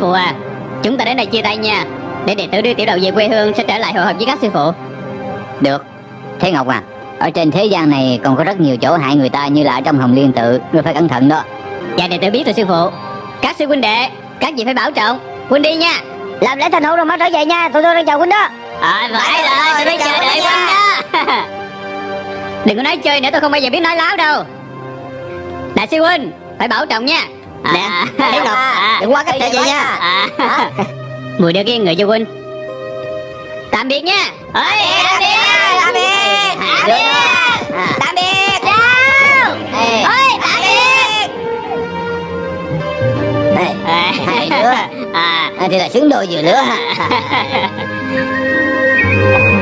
Speaker 3: Phụ à. Chúng ta đến đây chia tay nha. Để đệ tử đưa tiểu đầu về quê hương Sẽ trở lại hội họp với các sư phụ.
Speaker 1: Được. Thế Ngọc à Ở trên thế gian này còn có rất nhiều chỗ hại người ta Như là ở trong hồng liên tự Ngươi phải cẩn thận đó.
Speaker 3: Dạ đệ tử biết rồi sư phụ. Các sư huynh đệ Các vị phải bảo trọng. Huynh đi nha.
Speaker 2: Làm lễ thành hôn rồi mau trở về nha. Tụi tôi đang chờ huynh đó.
Speaker 3: À phải rồi tôi phải chờ đợi huynh đó. Đừng có nói chơi nữa tôi không bao giờ biết nói láo đâu. Đại sư huynh Phải bảo trọng nha
Speaker 2: Nè, Thế Ngọc, đừng qua cách trở về nha.
Speaker 3: à. Mùi đưa cái người cho huynh. Tạm biệt nha. Ôi, tạm biệt
Speaker 2: Tạm biệt. Tạm biệt. Tạm biệt.
Speaker 3: Chào. Ôi, tạm biệt.
Speaker 2: Ê, Hai đứa.
Speaker 3: À,
Speaker 2: à, Thì là xứng đôi vừa
Speaker 3: à.